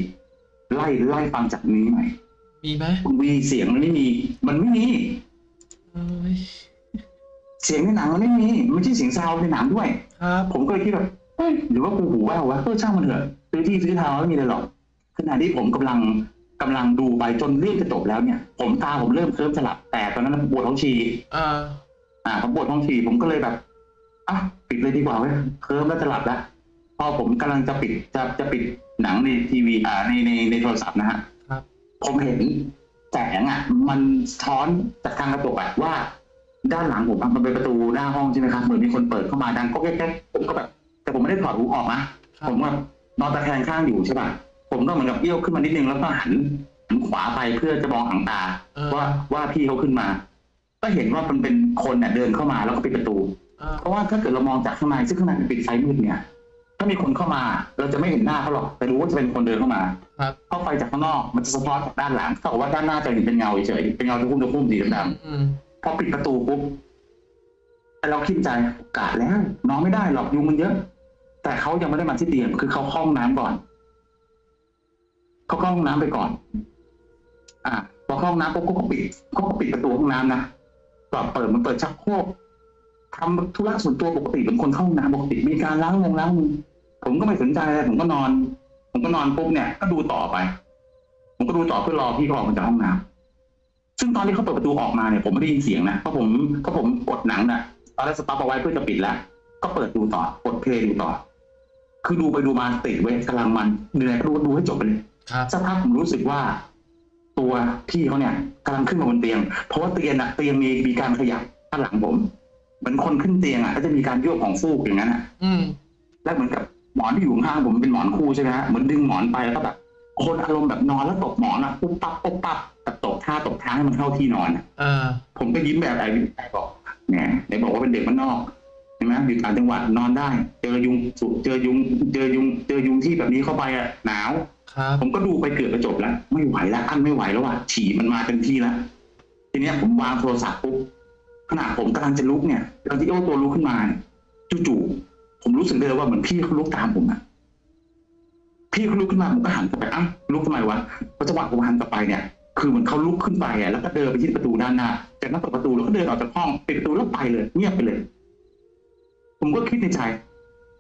ไล่ไล่ฟังจากนี้ใหม่มีไหมคุณวีเสียงมันไม่มี มันไม่มีเอ้ยเสียงในหนังมันไม่มีมันไม่ใช่เสียงซาวด์ในหนังด้วยครับผมก็เลยคิดแบบเอ้ยหรือว่ากูหูแว่ววะเออช่างมันเถอะซื้อที่ซื้อทางไม่มีอะไรหรอกขณะที่ผมกำลัง กำลังดูไปจนเรื่องจะจบแล้วเนี่ย ผมตาผมเริ่มเคลิ้มสลับแต่ตอนนั้นปวดท้องฉี่อ่าอ่าผมปวดท้องฉี่ผมก็เลยแบบอะปิดเลยดีกว่าเว้ยเคลิ้มแล้วจะหลับแล้วพอผมกำลังจะปิดจะจะปิดหนังในทีวีอ่าในในในโทรศัพท์นะฮะครับผมเห็นแสงอะ มันสะท้อนจากทางกระจกอะว่า ด้านหลังผมอะมันเป็นประตูหน้าห้องใช่ไหมครับเหมือนมีคนเปิดเข้ามาดังก็แก๊กๆผมก็แบบ แต่ผมไม่ได้ถอดหูออกนะครับผมว่านอนตะแคงข้างอยู่ใช่ป่ะ ผมก็เหมือนกับเอี้ยวขึ้นมานิดนึงแล้วก็หันหันขวาไปเพื่อจะมองหางตา เออ ว่าว่าพี่เขาขึ้นมา ก็เห็นว่ามันเป็นคนเนี่ยเดินเข้ามาแล้วก็ปิดประตู อ่าเพราะว่าถ้าเกิดเรามองจากข้างในซึ่งข้างในมันปิดไฟมืดเนี่ยถ้ามีคนเข้ามาเราจะไม่เห็นหน้าเขาหรอกแต่รู้ว่าจะเป็นคนเดินเข้ามาครับเพราะไฟจากข้างนอกมันจะสะท้อนจากด้านหลังเท่ากับว่าด้านหน้าจะเห็นเป็นเงาเฉยๆเป็นเงาตะคุ่มตะคุ่มสีดำอืมๆพอปิดประตูปุ๊บแต่เราคิดใจกาดแล้วนอนไม่ได้หรอกยุงมันเยอะ แต่เขายังไม่ได้มาที่เตียงคือเขาเข้าห้องน้ำก่อน เขาเข้าห้องน้ำไปก่อน อ่าพอเข้าห้องน้ำปุ๊บเขาก็ปิดเขาก็ปิดประตูห้องน้ำนะก่อนเปิดมันเปิดชักโครกทำธุระส่วนตัวปกติเป็นคนเข้าห้องน้ำปกติมีการล้างมงล้างมือผมก็ไม่สนใจอะไรผมก็นอน ผมก็นอนปุ๊บเนี่ย ก็ดูต่อไป ผมก็ดูต่อเพื่อรอพี่เขาออกมาจากห้องน้ำซึ่งตอนที่เขาเปิดประตูออกมาเนี่ยผมไม่ได้ยินเสียงนะเพราะผมเพราะผมกดหนังน่ะตอนแรก stop เอาไว้เพื่อจะปิดแล้วก็เปิดดูต่อกด play ดูต่อ คือดูไปดูมาติดเว้ยกำลังมันเหนื่อยก็ดูดูให้จบไปเลย สักพักผมรู้สึกว่า ตัวพี่เขาเนี่ยกำลังขึ้นมาบนเตียง เพราะว่าเตียงอะเตียงมีมีการขยับด้านหลังผมเหมือนคนขึ้นเตียงอะก็จะมีการโยกของฟูกอย่างนั้นอะอืมแล้วเหมือนกับหมอนที่อยู่ข้างๆผมเป็นหมอนคู่ใช่ไหมฮะเหมือนดึงหมอนไปแล้วก็แบบคนอารมณ์แบบนอนแล้วตกหมอนอะปุ๊บปั๊บปุ๊บปั๊บแต่ตกท่าตกทางให้มันเข้าที่นอนอะอ่าผมก็ยิ้มแบบไหนไหนบอกเนี่ยไหนบอกว่าเป็นเด็กมันนอกใช่ไหมอยู่ต่างจังหวัดนอนได้ เจอยุงสุเจอยุง เจอยุง เจอยุงที่แบบนี้เข้าไปอะหนาว ครับผมก็ดูไปเกือบจะจบแล้ว ไม่ไหวแล้วอันไม่ไหวแล้วว่ะฉี่มันมาเต็มที่แล้วทีเนี้ยผมวางโทรศัพท์ปุ๊บขณะผมกำลังจะลุกเนี่ยตอนที่โอ้ตัวลุกขึ้นมาเนี่ยจู่ๆผมรู้สึกเลยว่าเหมือนพี่เขาลุกตามผมอะพี่เขาลุกขึ้นมาผมก็หันกลับไปอ้าวลุกทำไมวะเพราะจังหวะผมหันกลับไปเนี่ย คือเหมือนเขาลุกขึ้นไปอะแล้วก็เดินไปที่ประตูด้านหน้าจากนั้นเปิดประตูแล้วก็เดินออกจากห้องปิดประตูแล้วไปเลยเงียบไปเลย ผมก็คิดในใจ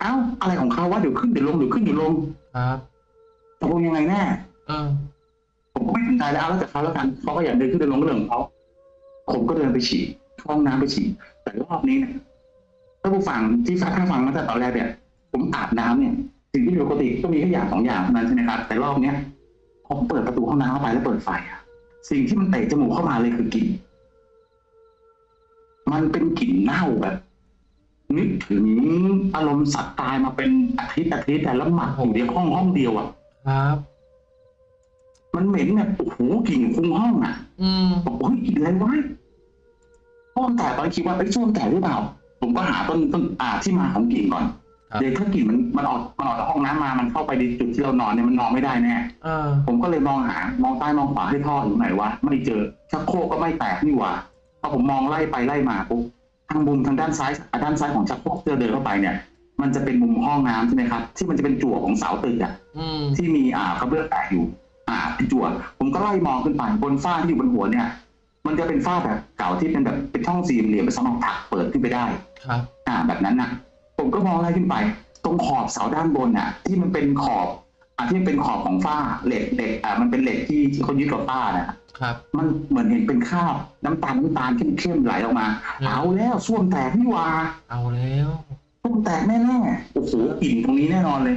เอ้าอะไรของเขาวะเดี๋ยวขึ้นเดี๋ยวลงเดี๋ยวขึ้นเดี๋ยวลงครับ ตกลงยังไงแน่เออผมก็ไม่สนใจแล้วเอาแล้วแต่เขาแล้วกันเขาก็อยากเดินขึ้นเดินลงก็เรื่องของเขาผมก็เดินไปฉี่เข้าห้องน้ำไปฉี่แต่รอบนี้เนี่ยถ้าผู้ฟังที่ฟังถ้าฟังมาตั้งแต่ตอนแรกเนี่ยผมอาบน้ำเนี่ย สิ่งที่ปกติก็มีแค่อย่างสองอย่างเท่านั้นใช่ไหมครับแต่รอบเนี้ยพอผมเปิดประตูห้องน้ำเข้าไปแล้วเปิดไฟอะสิ่งที่มันเตะจมูกเข้ามาเลยคือกลิ่นมันเป็นกลิ่นเน่าแบบนึกถึงอารมณ์สัตว์ตายมาเป็นอาทิตย์อาทิตย์แต่แล้วหมักอยู่ในห้องห้องเดียวอะ ครับ มันเหม็นแบบโอ้โหกลิ่นคลุ้งห้องอะอืมบอกว่ากินอะไรวะส้วมแตกตอนนนคิดว่าไอ้ยส้วมแตกหรือเปล่า ผมก็หาต้นต้นอ่าที่มาของกลิ่นก่อนครับเดี๋ยวถ้ากลิ่นมันมันออกมันออกจากห้องน้ำมา มันเข้าไปในจุดที่เรานอนเนี่ยมันนอนไม่ได้แน่เออผมก็เลยมองหามองใต้มองขวาให้ท่ออยู่ไหนวะไม่เจอชักโครกก็ไม่แตกนี่หว่าพอผมมองไล่ไปไล่มาปุ๊บทางมุมทางด้านซ้ายอะด้านซ้ายของชักโครกที่เราเดินเข้าไปเนี่ย มันจะเป็นมุมห้องน้ำใช่ไหมครับ ที่มันจะเป็นจั่วของเสาตึกอะอืมที่มีอ่ากระเบื้องแตกอยู่ อ่าเป็นจั่ว ผมก็ไล่มองขึ้นไปบนฝ้าที่อยู่บนหัวเนี่ย มันจะเป็นฝ้าแบบเก่าที่เป็นแบบเป็นช่องสี่เหลี่ยมเป็นสมองถักเปิดขึ้นไปได้ ครับ อ่าแบบนั้นนะผมก็มองไล่ขึ้นไป ตรงขอบเสาด้านบนน่ะ ที่มันเป็นขอบอ่าที่มันเป็นขอบของฝ้าเหล็กเหล็กอ่ามันเป็นเหล็กที่ที่เขายึดกับฝ้าน่ะ ครับ มันเหมือนเห็นเป็นคราบน้ำตาลน้ำตาลเข้มๆไหลออกมา อืม เอาแล้วส้วมแตกนี่หว่า เอาแล้ว ส้วมแตกแน่ๆโอ้โหกลิ่นตรงนี้แน่นอนเลย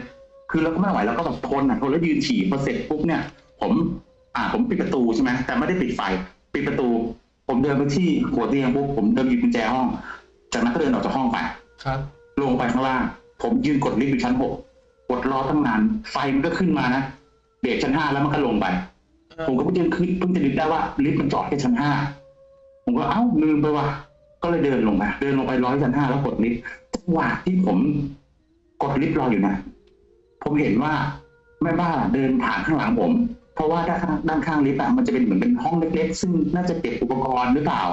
คือเราก็ไม่ไหวแล้วก็แบบทนอะทนแล้วยืนฉี่พอเสร็จปุ๊บเนี่ย ผมอ่าผมปิดประตูใช่ไหมแต่ไม่ได้ปิดไฟปิดประตู ผมเดินไปที่หัวเตียงปุ๊บผมเดินหยิบกุญแจห้อง จากนั้นก็เดินออกจากห้องไปครับ ลงไปข้างล่างผมยืนกดลิฟต์อยู่ชั้นหกกดรอตั้งนานไฟมันก็ขึ้นมานะเบรกชั้นห้าแล้วมันก็ลงไปเออผมก็เพิ่งจะขึ้นเพิ่งจะนึกได้ว่าลิฟต์มันจอดแค่ชั้นห้าผมก็เอ้าลืมไปว่ะก็เลยเดินลงไปเดินลงไปร้อยชั้นห้าแล้วกดลิฟต์ จังหวะที่ผมกดลิฟต์รออยู่นะ ผมเห็นว่าแม่บ้านเดินผ่านข้างหลังผม เพราะว่าด้านข้างด้านข้างลิฟต์อะมันจะเป็นเหมือนเป็นห้องเล็กๆ ซึ่งน่าจะเก็บอุปกรณ์หรือเปล่า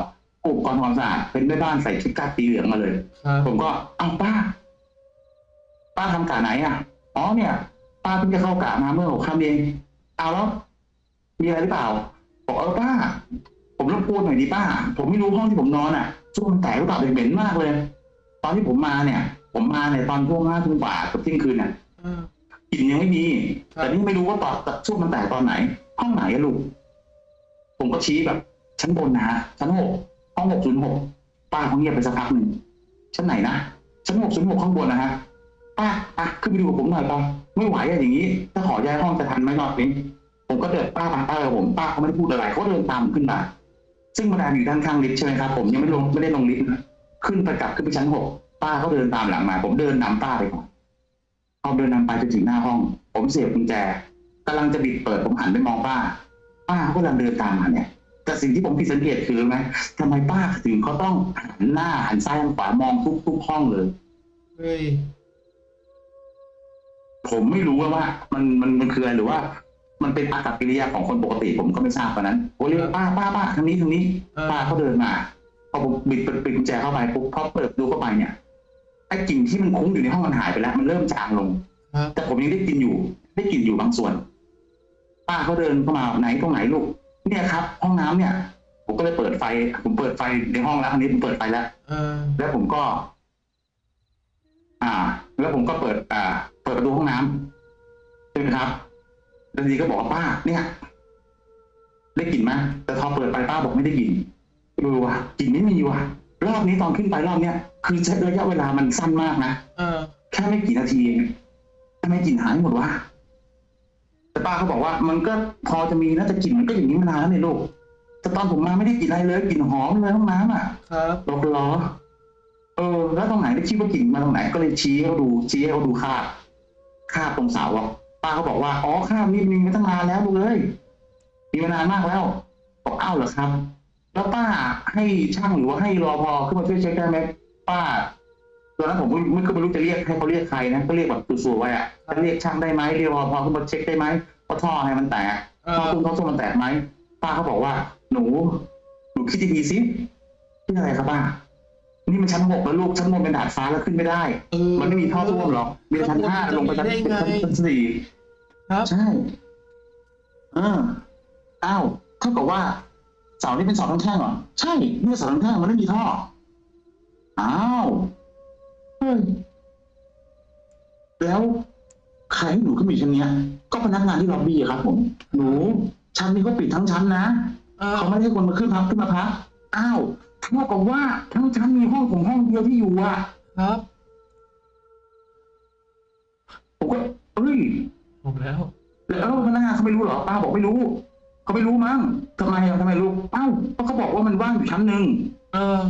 อุปกรณ์ความสะอาดเป็นแม่บ้านใส่ชุดกากีเหลืองมาเลยครับผมก็เอ้าป้า ป้าทำกะไหนอะ อ๋อเนี่ย ป้าเพิ่งจะเข้ากะมาเมื่อหกค่ำเองเอาแล้วมีอะไรหรือเปล่า บอกเออป้า ผมรบกวนหน่อยดิป้า ผมไม่รู้ห้องที่ผมนอนอะช่วงมันแตกหรือเปล่าเหม็นๆมากเลย ตอนที่ผมมาเนี่ย ผมมาเนี่ยตอนช่วงห้าทุ่มกว่ากับเที่ยงคืนเนี่ยเออกลิ่นยังไม่มีครับแต่นี่ไม่รู้ว่าตอนช่วงมันแตกตอนไหน ห้องไหนอะลูก ผมก็ชี้แบบ ชั้นบนนะฮะชั้นหกห้องหกศูนย์หกป้าเขาเงียบไปสักพักหนึ่งชั้นไหนนะชั้นหกศูนย์หกข้างบนนะฮะป้าอะขึ้นไปดูกับผมหน่อยป้าไม่ไหวอะอย่างนี้ ถ้าขอย้ายห้องจะทันไหมรอบนี้ผมก็เดินป้าป้าป้ากับผมป้าเขาไม่ได้พูดอะไรเขาเดินตามขึ้นมาซึ่งบันไดอยู่ด้านข้างลิฟต์ใช่ไหมครับผมยังไม่ลงไม่ได้ลงลิฟต์นะ ขึ้นไปกลับขึ้นไปชั้นหกป้าเขาเดินตามหลังมา ผมเดินนำป้าไปก่อนพอเดินนำไปจนถึงหน้าห้อง ผมเสียบกุญแจกำลังจะบิดเปิดผมหันไปมองป้า ป้าเขากำลังเดินตามมาเนี่ยแต่สิ่งที่ผมผิดสังเกตคือไหมทำไมป้าถึงเขาต้องหันหน้าหันซ้ายหันขวามองทุกทุกห้องเลยเฮ้ยผมไม่รู้ว่าว่ามันมันมันคืออะไรหรือว่า มันเป็นอากับกิริยาของคนปกติผมก็ไม่ทราบตอนนั้นผมเรียกว่าป้าป้าป้าทางนี้ทางนี้เออป้าเขาเดินมาพ อผมบิดเปิดปิดกุญแจเข้าไปปุ๊บพอเปิดดูเข้าไปเนี่ยไอ้กลิ่นที่มันคุ้งอยู่ในห้องมันหายไปแล้วมันเริ่มจางลงครับแต่ผมยังได้กลินอยู่ ได้กลินอยู่บางส่วน ป้าเขาเดินเข้ามาไหนตรงไหนลูก เนี่ยครับ ห้องน้ำเนี่ย ผมก็เลยเปิดไฟ ผมเปิดไฟในห้องแล้วอันนี้ผมเปิดไฟแล้วเออแล้วผมก็ อ่า แล้วผมก็เปิด อ่า เปิดประตูห้องน้ำใช่ไหมครับแล้วทีก็บอกว่าป้า เนี่ย ได้กลิ่นไหมแต่พอเปิดไปป้าบอกไม่ได้กลิ่น เออว่ะกลิ่นไม่มีว่ะ รอบนี้ตอนขึ้นไปรอบเนี้ยคือใช้ระยะเวลามันสั้นมากนะเออ แค่ไม่กี่นาทีเองทำไมกลิ่นหายหมดวะแต่ป้าเขาบอกว่า มันก็พอจะมีนะแต่กลิ่นมันก็อย่างนี้มานานแล้วเนี่ยลูกแต่ตอนผมมาไม่ได้กลิ่นอะไรเลยกลิ่นหอมเลยห้องน้ำอะครับ บอกเหรอเออ แล้วตรงไหนได้คิดว่ากลิ่นมาตรงไหนก็เลยชี้ให้เขาดูชี้ให้เขาดูคราบคราบตรงเสาอะป้าเขาบอกว่าอ๋อข้ามนี่มีมาตั้งนานแล้วลูกเอ้ยมีมานานมากแล้วบอกอ้าวเหรอครับ แล้วป้าให้ช่างหรือว่าให้รอพอขึ้นมาช่วยเช็คได้ไหมป้าตอนนั้นผมไม่ไม่ก็ไม่รู้จะเรียกให้เขาเรียกใครนะก็เรียกแบบตัวๆไว้อะจะเรียกช่างได้ไหมเรียกรอพอขึ้นมาเช็คได้ไหมว่าท่ออะไรมันแตกเอท่ออตุ้มท่อส้วมมันแตกไหมป้าเขาบอกว่า หนูหนูคิดดีๆสิคิดอะไรครับป้านี่มันชั้นหกแล้วลูกชั้นบนเป็นดาดฟ้าแล้วขึ้นไม่ได้เออมันไม่มีท่อส้วมหรอกมีแต่ชั้นห้าลงไปชั้นได้ไงชั้นสี่ครับใช่เอออ้าวเท่ากับว่า เสานี่เป็นเสาทั้งแท่งเหรอใช่เนี่ยเสาทั้งแท่งมันไม่มีท่ออ้าวเฮ้ยแล้วใครให้หนูขึ้นมาอยู่ชั้นเนี้ย ก็พนักงานที่ล็อบบี้อะครับ ผม หนูชั้นนี้ก็ปิดทั้งชั้นนะเออเขาไม่ได้ให้คนมาขึ้นพักขึ้นมาพักอ้าวเท่ากับว่าทั้งชั้นมีห้องผมห้องเดียวที่อยู่อะครับผมก็เอ้ยผมแล้ว แล้วพนักงานเขาไม่รู้เหรอป้าบอกไม่รู้ เขาไม่รู้มั้งทำไมอะทำไมรู้เอ้าเพราะเขาบอกว่ามันว่างอยู่ชั้นหนึ่งเออ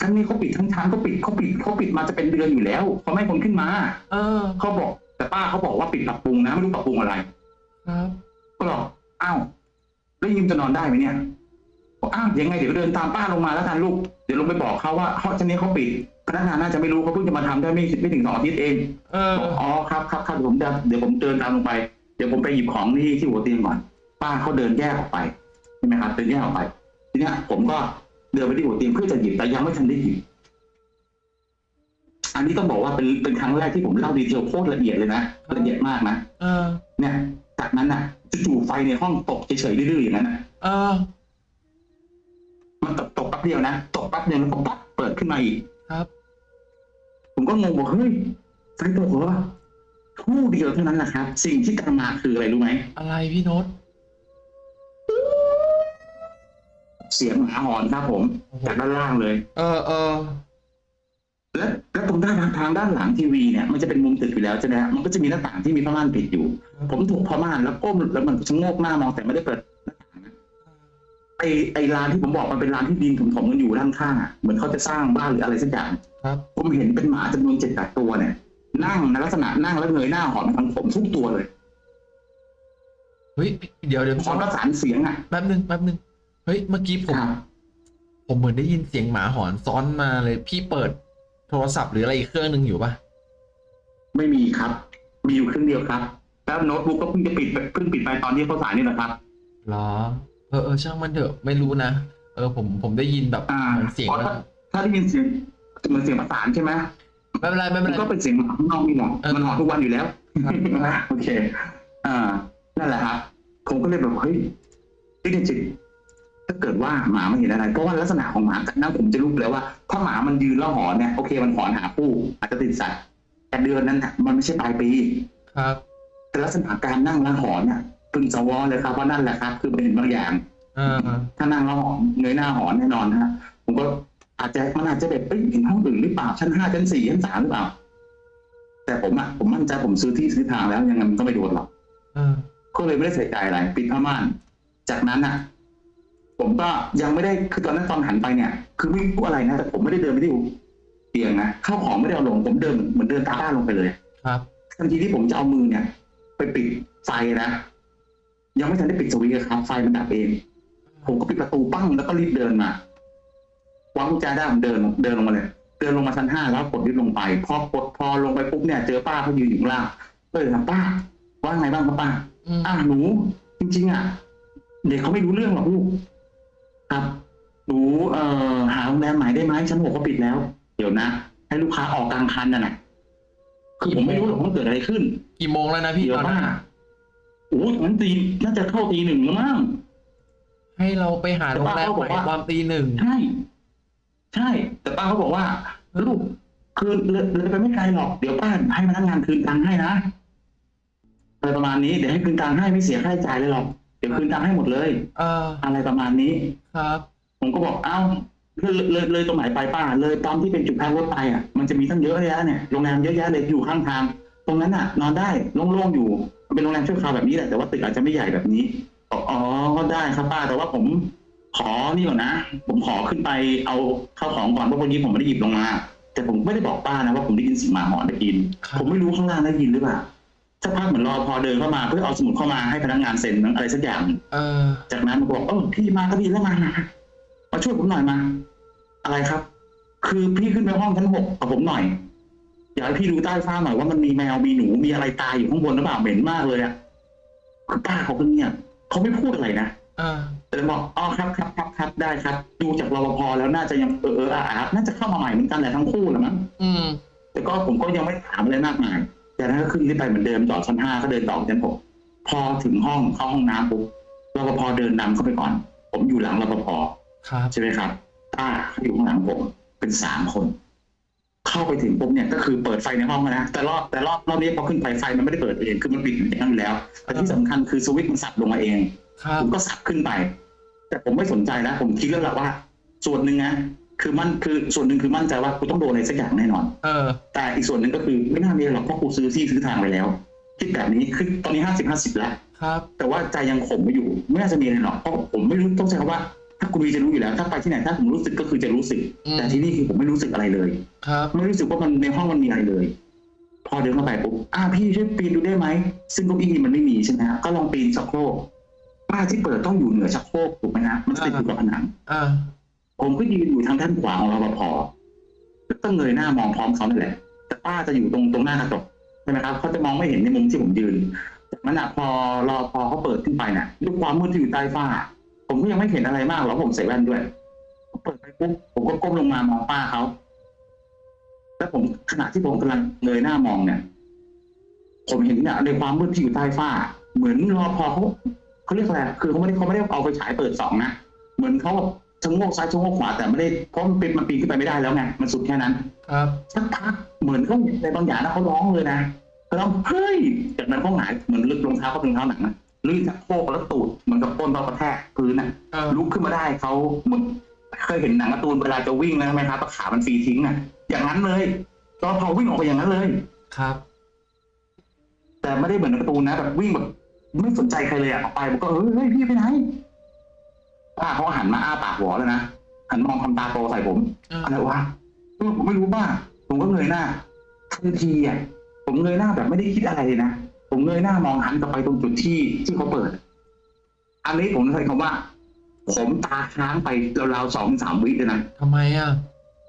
ชั้นนี้เขาปิดทั้งชั้นเขาปิดเขาปิดเขาปิดมาจะเป็นเดือนอยู่แล้วเขาไม่ให้คนขึ้นมา เออ เขาบอก แต่ป้าเขาบอกว่าปิดปรับปรุงนะไม่รู้ปรับปรุงอะไร ครับก็บอกอ้าวแล้วยิมจะนอนได้ไหมเนี่ยบอกอ้าวยังไงเดี๋ยวเดินตามป้าลงมาแล้วกันลูกเดี๋ยวลงไปบอกเขาว่าห้องชั้นนี้เขาปิดพนักงานน่าจะไม่รู้เขาเพิ่งจะมาทำได้ไม่ไม่ถึงสองอาทิตย์เองเออ บอกอ๋อครับครับครับเดี๋ยวผมจะเดี๋ยวผมเดินตามลงไป เดี๋ยวผมไปหยิบของที่ที่หัวเตียงก่อน ป้าเขาเดินแยกออกไปใช่ไหมครับเดินแยกออกไป ทีเนี้ยผมก็เดินไปที่หัวเตียงเพื่อจะหยิบแต่ยังไม่ทันได้หยิบอันนี้ต้องบอกว่าเป็นเป็นครั้งแรกที่ผมเล่าดีเทลโคตรละเอียดเลยนะละเอียดมากนะเออเนี่ย จากนั้นน่ะจู่ๆไฟในห้องตกเฉยๆดื้อๆอย่างนั้นน่ะเออมันตกตกแป๊บเดียวนะตกแป๊บเดียวแล้วก็ปั๊บเปิดขึ้นมาอีกครับ ผมก็งงบอกเฮ้ยไฟตกเหรอครู่เดียวเท่านั้นแหละครับ สิ่งที่ตามมาคืออะไรรู้ไหมอะไรพี่โน้ต เสียงหมาหอนครับผมจากด้านล่างเลย เออเออและและตรงด้านทางด้านหลังทีวีเนี่ยมันจะเป็นมุมตึกอยู่แล้วใช่ไหมฮะมันก็จะมีหน้าต่างที่มีผ้าม่านปิดอยู่ ผมถูกผ้าม่านแล้วก้มแล้วมันชะโงกหน้ามองแต่ไม่ได้เปิดหน้าต่างนะไอไอร้านที่ผมบอกมันเป็นร้านที่ดินถมๆกันอยู่ด้านข้างอะเหมือนเขาจะสร้างบ้านหรืออะไรสักอย่างครับผมเห็นเป็นหมาจำนวนเจ็ดแปดตัวเนี่ยนั่งในลักษณะนั่งแล้วเงยหน้าหอนมาทางผมทุกตัวเลยเฮ้ยเดี๋ยวเดี๋ยวพร้อมประสานเสียงอะแป๊บนึงแป๊บนึง เฮ้ย เมื่อกี้ผมครับผมเหมือนได้ยินเสียงหมาหอนซ้อนมาเลย พี่เปิดโทรศัพท์หรืออะไรอีกเครื่องหนึ่งอยู่ปะไม่มีครับ มีอยู่เครื่องเดียวครับ แล้วโน้ตบุ๊กก็เพิ่งจะปิดไปเพิ่งปิดไปตอนที่เขาสายนี่แหละครับหรอ เออเออช่างมันเถอะไม่รู้นะเออผมผมได้ยินแบบอ่าเหมือนเสียงพราะแล้วถ้าถ้าได้ยินเสียงเหมือนเสียงประสานใช่ไหมไม่เป็นไรไม่เป็มันนไรก็เป็นเสียงหมาข้างนอกนี่แหละเออมันหอนทุกวันอยู่แล้วครับครับโอเค อ่า นั่นแหละครับผมก็เลยแบบเฮ้ยพี่เดนจิต ถ้าเกิดว่าหมามันเห็นอะไรเพราะว่าลักษณะของหมาจากนั้นผมจะรู้แล้วว่าถ้าหมามันยืนแล้วหอนเนี่ยโอเคมันหอนหาผู้อาจจะติดสัตว์แต่เดือนนั้นน่ะมันไม่ใช่ปลายปีครับแต่ลักษณะการนั่งแล้วหอนเนี่ยพึงสวอเลยครับว่านั่นแหละครับ คือเป็นบางอย่างเออถ้านั่งแล้วหอนเงยหน้าหอนแน่นอนนะฮะผมก็อาจจะมันอาจจะแบบเอ้ยเห็นห้องอื่นหรือเปล่าชั้นห้าชั้นสี่ชั้นสามหรือเปล่า แต่ผมอะผมมั่นใจผมซื้อที่ซื้อทางแล้วยังไงมันก็ไม่โดนหรอกเออก็เลยไม่ได้ใส่ใจอะไรปิดผ้าม่าน จากนั้นอะ ผมก็ยังไม่ได้คือตอนนั้นตอนหันไปเนี่ย คือไม่รู้อะไรนะแต่ผมไม่ได้เดินไปที่เตียงนะข้าวของไม่ได้เอาลงผมเดินเหมือนเดินตามบ้านลงไปเลย ครับทันทีที่ผมจะเอามือเนี่ย ไปปิดไฟนะยังไม่ทันได้ปิดสวิตช์เลยครับไฟมันดับเอง ผมก็ปิดประตูปั้งแล้วก็รีบเดินมาวางกุญแจได้ผมเดินเดินลงมาเลย เดินลงมาชั้นห้าแล้วกดลิฟต์ลงไปพอกดพอลงไปปุ๊บเนี่ยเจอป้าเขายืนอยู่ข้างล่างก็เลยถามป้า ว่าไงบ้างครับป้าอืมอ่าหนู จริง ๆ อะ เด็กเขาไม่รู้เรื่องหรอกลูก ครับหนูเอ่อหาโรงแรมใหม่ได้ไหมชั้นหกก็ปิดแล้ว เดี๋ยวนะ ให้ลูกค้าออกกลางคันน่ะนะคือผมไม่รู้หรอกว่าเกิดอะไรขึ้น กี่โมงแล้วนะพี่เดี๋ยตวอนป้านั้นโอ้ยงั้นตีน่าจะเข้าตีหนึ่งแล้วมั้ง ให้เราไปหาโรงแรมใหม่ตอนตีหนึ่งใช่ ใช่ แต่ป้าเขาบอกว่าลูกคือเลยเลยไปไม่ไกลหรอก เดี๋ยวป้าให้พนักงานคืนตังค์ให้นะอะไรประมาณนี้ เดี๋ยวให้คืนตังค์ให้ไม่เสียค่าใช้จ่ายเลยหรอกเดี๋ยวคืนตังค์ให้หมดเลยเอออะไรประมาณนี้ ครับ ผมก็บอกเอ้าเลยเลยเลยตรงไหนไปป้า เลยตามที่เป็นจุดพักรถไปอะมันจะมีตั้งเยอะแยะเนี่ยโรงแรมเยอะแยะเลยอยู่ข้างทาง ตรงนั้นอะ นอนได้โล่งๆอยู่มันเป็นโรงแรมชั่วคราวแบบนี้แหละแต่ว่าตึกอาจจะไม่ใหญ่แบบนี้บอกอ๋อก็ได้ครับป้า แต่ว่าผมขอนี่ก่อนนะ ผมขอขึ้นไปเอาเข้าของก่อนเพราะวันนี้ผมไม่ได้หยิบลงมา แต่ผมไม่ได้บอกป้านะว่าผมได้ยินเสียงหมาหอนได้ยินครับผมไม่รู้ข้างล่างได้ยินหรือเปล่า สักพักเหมือนรอพอเดินเข้ามาเพื่อเอาสมุดเข้ามาให้พนักงานเซ็นอะไรสักอย่างเออ จากนั้นมันก็บอกเออพี่มาก็ดีแล้วมามามาช่วยผมหน่อยมา อะไรครับ คือพี่ขึ้นไปห้องชั้นหกกับผมหน่อยอยากให้พี่ดูใต้ฟ้าหน่อยว่ามันมีแมวมีหนูมีอะไรตายอยู่ข้างบนหรือเปล่าเหม็นมากเลยอะคือป้าเขาก็เงียบเขาไม่พูดอะไรนะเออแต่บอกอ๋อครับครับครับครับได้ครับ ดูจากรปภแล้วน่าจะยังเออเอออาอาน่าจะเข้ามาใหม่เหมือนกันแหละทั้งคู่แหละมั้งอืมแต่ก็ผมก็ยังไม่ถามอะไรมากมาย จากนั้นก็ขึ้นขึ้นไปเหมือนเดิมจอดชั้นห้าก็เดินต่อชั้นหกพอถึงห้องเข้าห้องน้ำปุ๊บรปภเดินนำเข้าไปก่อน ผมอยู่หลังรปภครับใช่ไหมครับป้าเขาอยู่ข้างหลังผมเป็นสามคน เข้าไปถึงปุ๊บเนี่ยก็คือเปิดไฟในห้องแล้วนะแต่รอบแต่รอบรอบนี้พอขึ้นไปไฟมันไม่ได้เปิดเองคือมันปิดอยู่ในนั้นอยู่แล้วแต่ที่สำคัญคือสวิตช์มันสับลงมาเองครับผมก็สับขึ้นไป แต่ผมไม่สนใจแล้วผมคิดแล้วแหละว่า ส่วนหนึ่งนะ คือมันคือส่วนหนึ่งคือมั่นใจว่ากูต้องโดนอะไรสักอย่างแน่นอน เออ แต่อีกส่วนหนึ่งก็คือไม่น่ามีอะไรหรอกเพราะกูซื้อที่ซื้อทางไปแล้วคิดแบบนี้คือตอนนี้ห้าสิบห้าสิบแล้วครับ แต่ว่าใจยังข่มไม่อยู่ไม่น่าจะมีอะไรหรอกเพราะผมไม่รู้ต้องใช้คำว่า ถ้ากูมีจะรู้อยู่แล้ว ถ้าไปที่ไหนถ้าผมรู้สึกก็คือจะรู้สึก อืม แต่ที่นี่คือผมไม่รู้สึกอะไรเลย ครับ ไม่รู้สึกว่ามันในห้องมันมีอะไรเลย พอเดินเข้าไปปุ๊บอ่าพี่ช่วยปีนดูได้ไหม ซึ่งเก้าอี้มันไม่มีใช่ไหมฮะก็ลองปีนชักโครกป้าที่เปิดต้องอยู่เหนือชักโครกถูกไหมฮะมันจะติดอยู่กับผนัง อ่า ผมก็ยืนอยู่ทางด้านขวาของรปภแล้วก็เงยหน้ามองพร้อมเขานั่นแหละ แต่ป้าจะอยู่ตรงตรงหน้ากระจกใช่ไหมครับเขาจะมองไม่เห็นในมุมที่ผมยืนจากนั้นอะพอรอพอเขาเปิดขึ้นไปน่ะด้วยความมืดที่อยู่ใต้ฝ้า ผมก็ยังไม่เห็นอะไรมากหรอกผมใส่แว่นด้วยเปิดไปปุ๊บผมก็ก้มลงมามองป้าเขาแล้วผมขณะที่ผมกำลังเงยหน้ามองเนี่ย ผมเห็นเนี่ยในความมืดที่อยู่ใต้ฝ้า เหมือนรอพอเขาเขาเรียกอะไรคือเขาไม่ได้เขาไม่ได้เอาไปฉายเปิดสองนะเหมือนเขาแบบ ชะโงกซ้ายชะโงกขวาแต่ไม่ได้เพราะมันเป็นมันปีนขึ้นไปไม่ได้แล้วไงมันสุดแค่นั้นครับสักพักเหมือนเขาในบางอย่างนะเขาร้องเลยนะเขาร้องเฮ้ยจากนั้นเขาหงายเหมือนลึกรองเท้าเขาเป็นรองเท้าหนังนะลื่นจากโคกแล้วตูดเหมือนกับก้นเรากระแทกพื้นน่ะเออลุกขึ้นมาได้เขาเหมือนเคยเห็นหนังการ์ตูนเวลาจะวิ่งนะไหมครับขามันฟรีทิ้งอะ อย่างนั้นเลยตอนพอวิ่งออกไปอย่างนั้นเลยครับ แต่ไม่ได้เหมือนในการ์ตูนนะแบบวิ่งแบบไม่สนใจใครเลยอะออกไปผมก็เฮ้ยเฮ้ยพี่ไปไหน ป้าเขาหันมาอ้าปากหัวเลยนะหันมองทำตาโตใส่ผมเอออะไรวะเออผมไม่รู้บ้าผมก็เงยหน้าทันทีอะผมเงยหน้าแบบไม่ได้คิดอะไรเลยนะผมเงยหน้ามองหันกลับไปตรงจุดที่ที่เขาเปิด อันนี้ผมใช้คำว่า ผมตาค้างไปราวๆสองสามวิเลยนะทำไมอะ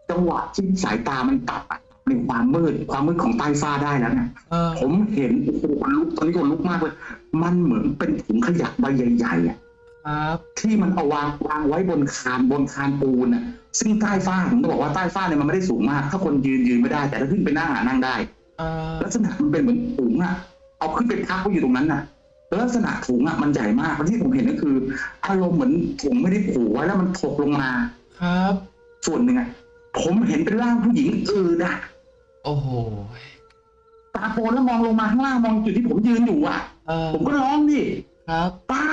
จังหวะที่สายตามันตัดอะในความมืดความมืดของใต้ฟ้าได้แล้วนะเออผมเห็นโอ้โหคนลุกตอนนี้คนลุกมากเลย มันเหมือนเป็นถุงขยะใบใหญ่ๆอะ ครับที่มันเอาวางวางไว้บนคานบนคานปูนอะซึ่งใต้ฟ้าผมจะบอกว่าใต้ฟ้าเนี่ยมันไม่ได้สูงมาก ถ้าคนยืนยืนไม่ได้ แต่ถ้าขึ้นไปนั่งอะนั่งได้เออลักษณะมันเป็นเหมือนถุงอะเอาขึ้นไปพักไว้อยู่ตรงนั้นน่ะแล้วลักษณะถุงอะมันใหญ่มากแล้วที่ผมเห็นก็คือ อารมณ์เหมือนถุงไม่ได้ผูกไว้แล้วมันถกลงมา ครับ ส่วนหนึ่งอะผมเห็นเป็นร่างผู้หญิงอื่นอะโอ้โหตาโปนแล้วมองลงมาข้างล่างมองจุดที่ผมยืนอยู่อะ เออผมก็ร้องดิครับ ป้า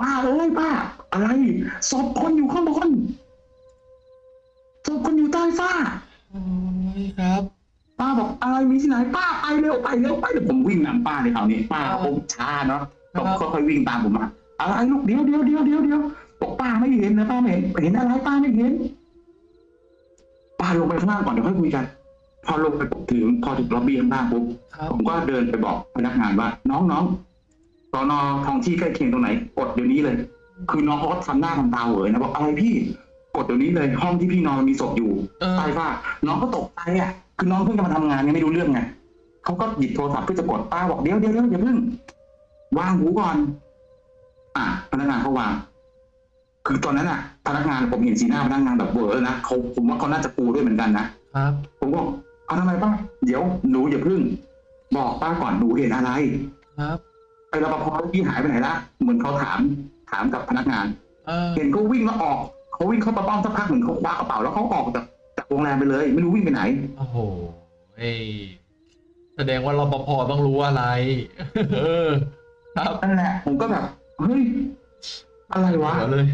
ป้าเอ้ยป้า อะไรศพคนอยู่ข้างบนศพคนอยู่ใต้ฟ้าโอ้ยครับ ป้าบอกอะไรมีที่ไหนป้าไปเร็วไปเร็วไปเดี๋ยวผมวิ่งนำป้าในคราวนี้ป้าเขาคงช้าเนาะครับก็ค่อยๆวิ่งตามผมมาอะไรลูกเดี๋ยวเดี๋ยวเดี๋ยวเดี๋ยวเดี๋ยวบอกป้าไม่เห็นนะป้าไม่เห็นเห็นอะไรป้าไม่เห็นป้าลงไปข้างล่างก่อนเดี๋ยวค่อยคุยกัน พอลงไปปุ๊บถึงพอถึงล็อบบี้ข้างล่างปุ๊บครับผมก็เดินไปบอกพนักงานว่า น้องน้อง สอนอท้องที่ใกล้เคียงตรงไหนกดเดี๋ยวนี้เลย คือน้องเขาก็ทำหน้าทำตาเหวอนะบอกอะไรพี่กดเดี๋ยวนี้เลย ห้องที่พี่นอนมีศพอยู่เออใต้ฝ้าน้องก็ตกใจอะ คือน้องเพิ่งจะมาทำงานยังไม่รู้เรื่องไงเขาก็หยิบโทรศัพท์เพื่อจะกดป้าบอกเดี๋ยวเดี๋ยวเดี๋ยวอย่าเพิ่งวางหูก่อน อะพนักงานเขาวาง คือตอนนั้นอะ พนักงานผมเห็นสีหน้าพนักงานแบบเวอร์นะเขาผมว่าเขาน่าจะปูด้วยเหมือนกันนะครับผมบอกเอาทำไมป้าเดี๋ยวหนูอย่าเพึ่ง บอกป้าก่อนหนูเห็นอะไร ครับ ไอ้รปภที่หายไปไหนละเหมือนเขาถามถามกับพนักงาน เออเห็นเขาวิ่งแล้วออกเขาวิ่งเข้าประป้อมสักพักเหมือนเขาคว้ากระเป๋าแล้วเขาออกจากจากโรงแรมไปเลย ไม่รู้วิ่งไปไหน โอ้โหเอ้ยแสดงว่ารปภต้องรู้อะไร เออ ครับนั่นแหละ ผมก็แบบเฮ้ยอะไรวะหัวเลย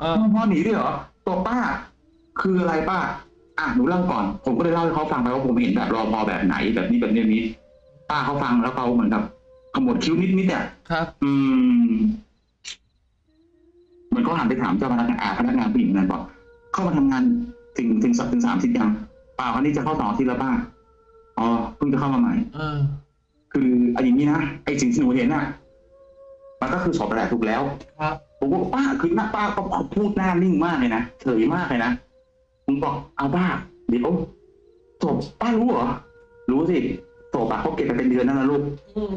เออ พ่อหนีด้วยเหรอตัวป้า คืออะไรป้า อะหนูเล่าก่อน ผมก็เลยเล่าให้เขาฟังไปว่าผมเห็นแบบรอพอแบบไหนแบบนี้แบบนี้แบบนี้ป้าเขาฟังแล้วเขาเหมือนกับ ขมวดคิ้วนิดนิดๆเนี่ยครับ อืมเหมือนเขาหันไปถามเจ้าพนักงานอ่าพนักงานผู้หญิงนั้นบอกเข้ามาทำงานถึงถึงสัปถึงสามสิบยังเปล่าอันนี้จะเข้าสองอาที่แล้วป้าอ๋อเพิ่งจะเข้ามาใหม่เออคือเอาอย่างนี้นะไอ้สิ่งที่หนูเห็นน่ะ มันก็คือศพแหละถูกแล้ว ครับผมบอกป้าคือหน้าป้าก็พูดหน้านิ่งมากเลยนะเฉยมากเลยนะผมบอกเอาป้าเดี๋ยวศพป้ารู้เหรอรู้สิศพอะเขาเก็บไปเป็นเดือนนั่นนะลูกอืม